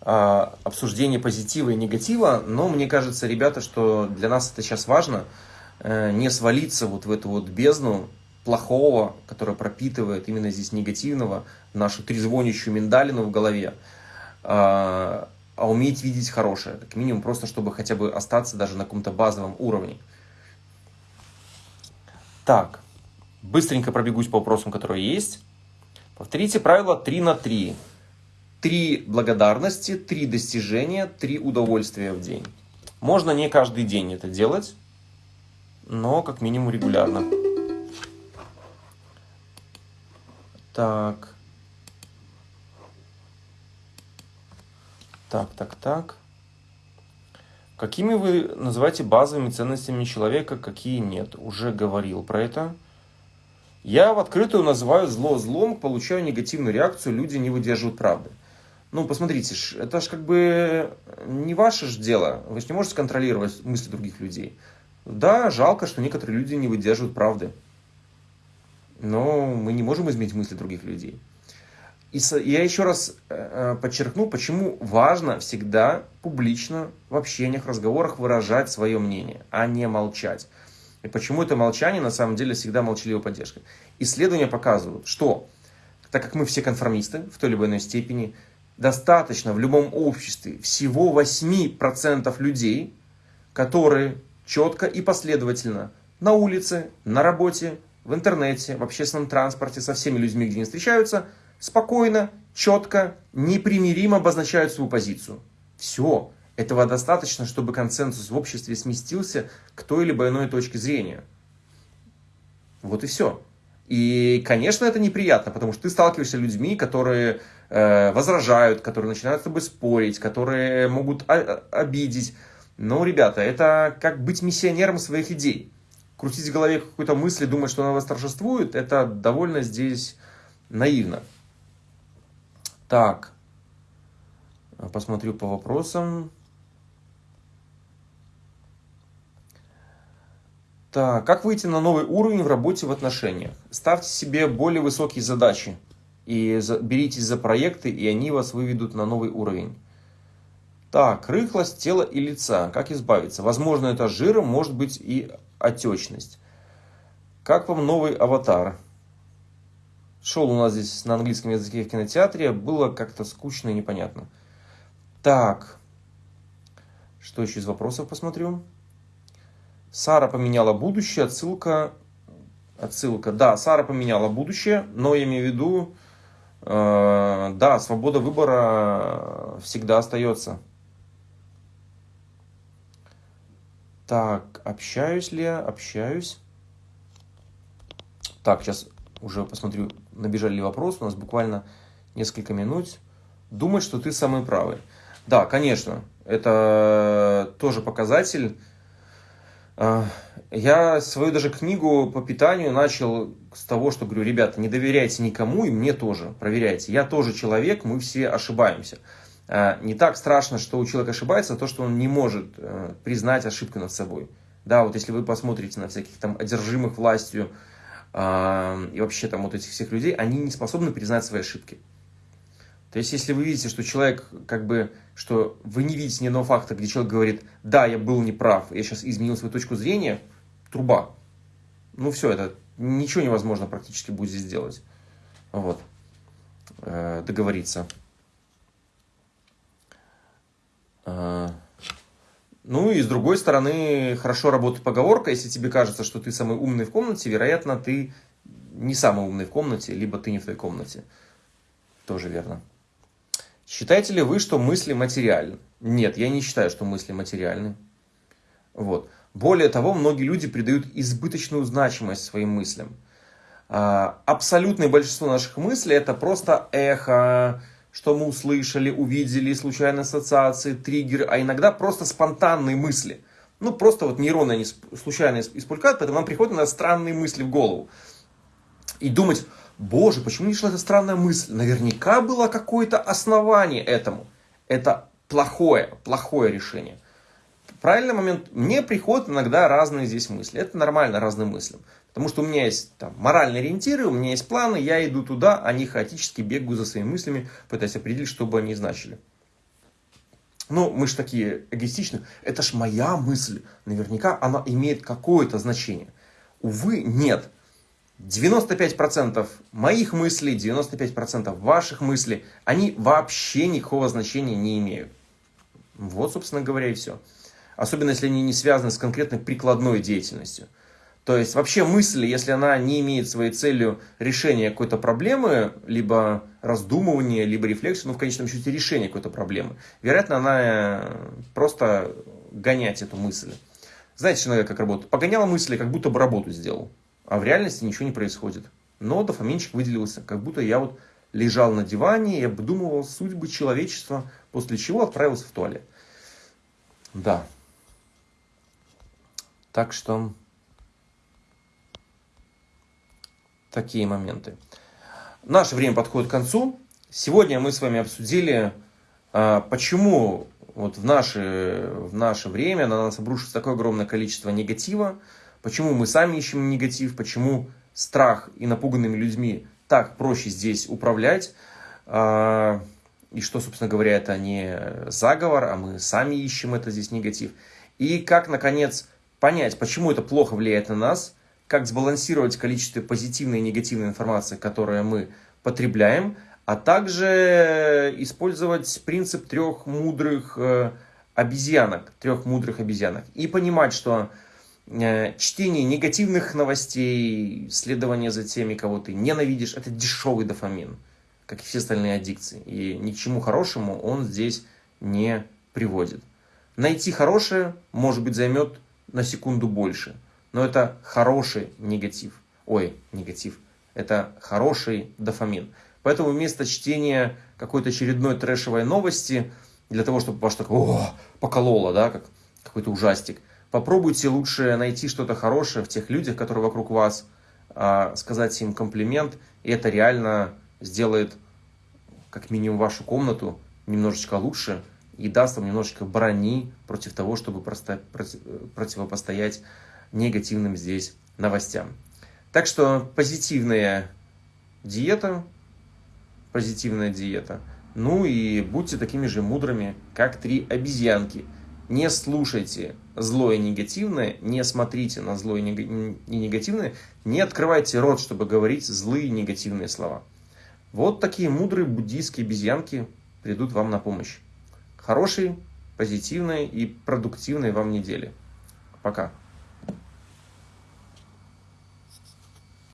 э, обсуждение позитива и негатива, но мне кажется, ребята, что для нас это сейчас важно, э, не свалиться вот в эту вот бездну плохого, которая пропитывает именно здесь негативного, нашу трезвонящую миндалину в голове, э, а уметь видеть хорошее, как минимум просто, чтобы хотя бы остаться даже на каком-то базовом уровне. Так, быстренько пробегусь по вопросам, которые есть. Повторите правило 3 на 3. Три благодарности, три достижения, три удовольствия в день. Можно не каждый день это делать, но как минимум регулярно. Так. Так, так, так. Какими вы называете базовыми ценностями человека, какие нет? Уже говорил про это. Я в открытую называю зло злом, получаю негативную реакцию, люди не выдерживают правды. Ну, посмотрите, это же как бы не ваше же дело. Вы же не можете контролировать мысли других людей. Да, жалко, что некоторые люди не выдерживают правды. Но мы не можем изменить мысли других людей. И я еще раз э, э, подчеркну, почему важно всегда публично в общениях, разговорах выражать свое мнение, а не молчать. И почему это молчание на самом деле всегда молчаливая поддержка. Исследования показывают, что так как мы все конформисты в той или иной степени, достаточно в любом обществе всего 8% людей, которые четко и последовательно на улице, на работе, в интернете, в общественном транспорте, со всеми людьми, где они встречаются, спокойно, четко, непримиримо обозначают свою позицию. Все. Этого достаточно, чтобы консенсус в обществе сместился к той или иной точке зрения. Вот и все. И, конечно, это неприятно, потому что ты сталкиваешься с людьми, которые э, возражают, которые начинают с тобой спорить, которые могут обидеть. Но, ребята, это как быть миссионером своих идей. Крутить в голове какую-то мысль, думать, что она восторжествует, это довольно здесь наивно. Так, посмотрю по вопросам. Так, как выйти на новый уровень в работе в отношениях? Ставьте себе более высокие задачи и за, беритесь за проекты, и они вас выведут на новый уровень. Так, рыхлость тела и лица. Как избавиться? Возможно, это жиром, может быть и отечность. Как вам новый аватар? Шел у нас здесь на английском языке в кинотеатре, было как-то скучно и непонятно. Так, что еще из вопросов посмотрю? Сара поменяла будущее, отсылка, отсылка, да, Сара поменяла будущее, но я имею в виду, э, да, свобода выбора всегда остается. Так, общаюсь ли я? Общаюсь. Так, сейчас уже посмотрю, набежали ли вопросы, у нас буквально несколько минут. Думать, что ты самый правый. Да, конечно, это тоже показатель я свою даже книгу по питанию начал с того, что говорю, ребята, не доверяйте никому и мне тоже, проверяйте. Я тоже человек, мы все ошибаемся. А, не так страшно, что у человека ошибается, то, что он не может э, признать ошибку над собой. Да, вот если вы посмотрите на всяких там одержимых властью а, и вообще там вот этих всех людей, они не способны признать свои ошибки. То есть, если вы видите, что человек, как бы, что вы не видите ни одного факта, где человек говорит, да, я был неправ, я сейчас изменил свою точку зрения, труба. Ну, все, это ничего невозможно практически будет сделать. Вот. Э, договориться. Э, ну и с другой стороны, хорошо работает поговорка, если тебе кажется, что ты самый умный в комнате, вероятно, ты не самый умный в комнате, либо ты не в той комнате. Тоже верно. Считаете ли вы, что мысли материальны? Нет, я не считаю, что мысли материальны. Вот. Более того, многие люди придают избыточную значимость своим мыслям. А, абсолютное большинство наших мыслей это просто эхо, что мы услышали, увидели, случайные ассоциации, триггеры, а иногда просто спонтанные мысли. Ну, просто вот нейроны они случайно испулькают, поэтому нам приходят на странные мысли в голову. И думать, Боже, почему не шла эта странная мысль? Наверняка было какое-то основание этому. Это плохое, плохое решение. правильный момент мне приходят иногда разные здесь мысли. Это нормально, разные мысли. Потому что у меня есть там, моральные ориентиры, у меня есть планы, я иду туда, они хаотически бегают за своими мыслями, пытаясь определить, что бы они значили. Ну, мы же такие эгоистичны. Это ж моя мысль. Наверняка она имеет какое-то значение. Увы, нет. 95% моих мыслей, 95% ваших мыслей, они вообще никакого значения не имеют. Вот, собственно говоря, и все. Особенно, если они не связаны с конкретной прикладной деятельностью. То есть вообще мысль, если она не имеет своей целью решения какой-то проблемы, либо раздумывания, либо рефлексии, ну в конечном счете решения какой-то проблемы, вероятно, она э, просто гонять эту мысль. Знаете, человек как работает? Погонял мысли, как будто бы работу сделал, а в реальности ничего не происходит. Но дофаминчик выделился, как будто я вот лежал на диване и обдумывал судьбы человечества, после чего отправился в туалет. Да. Так что такие моменты. Наше время подходит к концу. Сегодня мы с вами обсудили, а, почему вот в наше, в наше время на нас обрушится такое огромное количество негатива, почему мы сами ищем негатив, почему страх и напуганными людьми так проще здесь управлять, а, и что, собственно говоря, это не заговор, а мы сами ищем это здесь негатив. И как, наконец, понять, почему это плохо влияет на нас – как сбалансировать количество позитивной и негативной информации, которую мы потребляем, а также использовать принцип трех мудрых э, обезьянок, трех мудрых обезьянок. И понимать, что чтение негативных новостей, следование за теми, кого ты ненавидишь, это дешевый дофамин, как и все остальные аддикции. И ни к чему хорошему он здесь не приводит. Найти хорошее, может быть, займет на секунду больше – но это хороший негатив. Ой, негатив. Это хороший дофамин. Поэтому вместо чтения какой-то очередной трэшевой новости, для того, чтобы ваш такой, о, покололо, да, как какой-то ужастик, попробуйте лучше найти что-то хорошее в тех людях, которые вокруг вас, а, сказать им комплимент, и это реально сделает как минимум вашу комнату немножечко лучше и даст вам немножечко брони против того, чтобы просто противопостоять негативным здесь новостям. Так что позитивная диета, позитивная диета. Ну и будьте такими же мудрыми, как три обезьянки. Не слушайте злое и негативное, не смотрите на злое и негативное, не открывайте рот, чтобы говорить злые и негативные слова. Вот такие мудрые буддийские обезьянки придут вам на помощь. Хорошей, позитивной и продуктивной вам недели. Пока.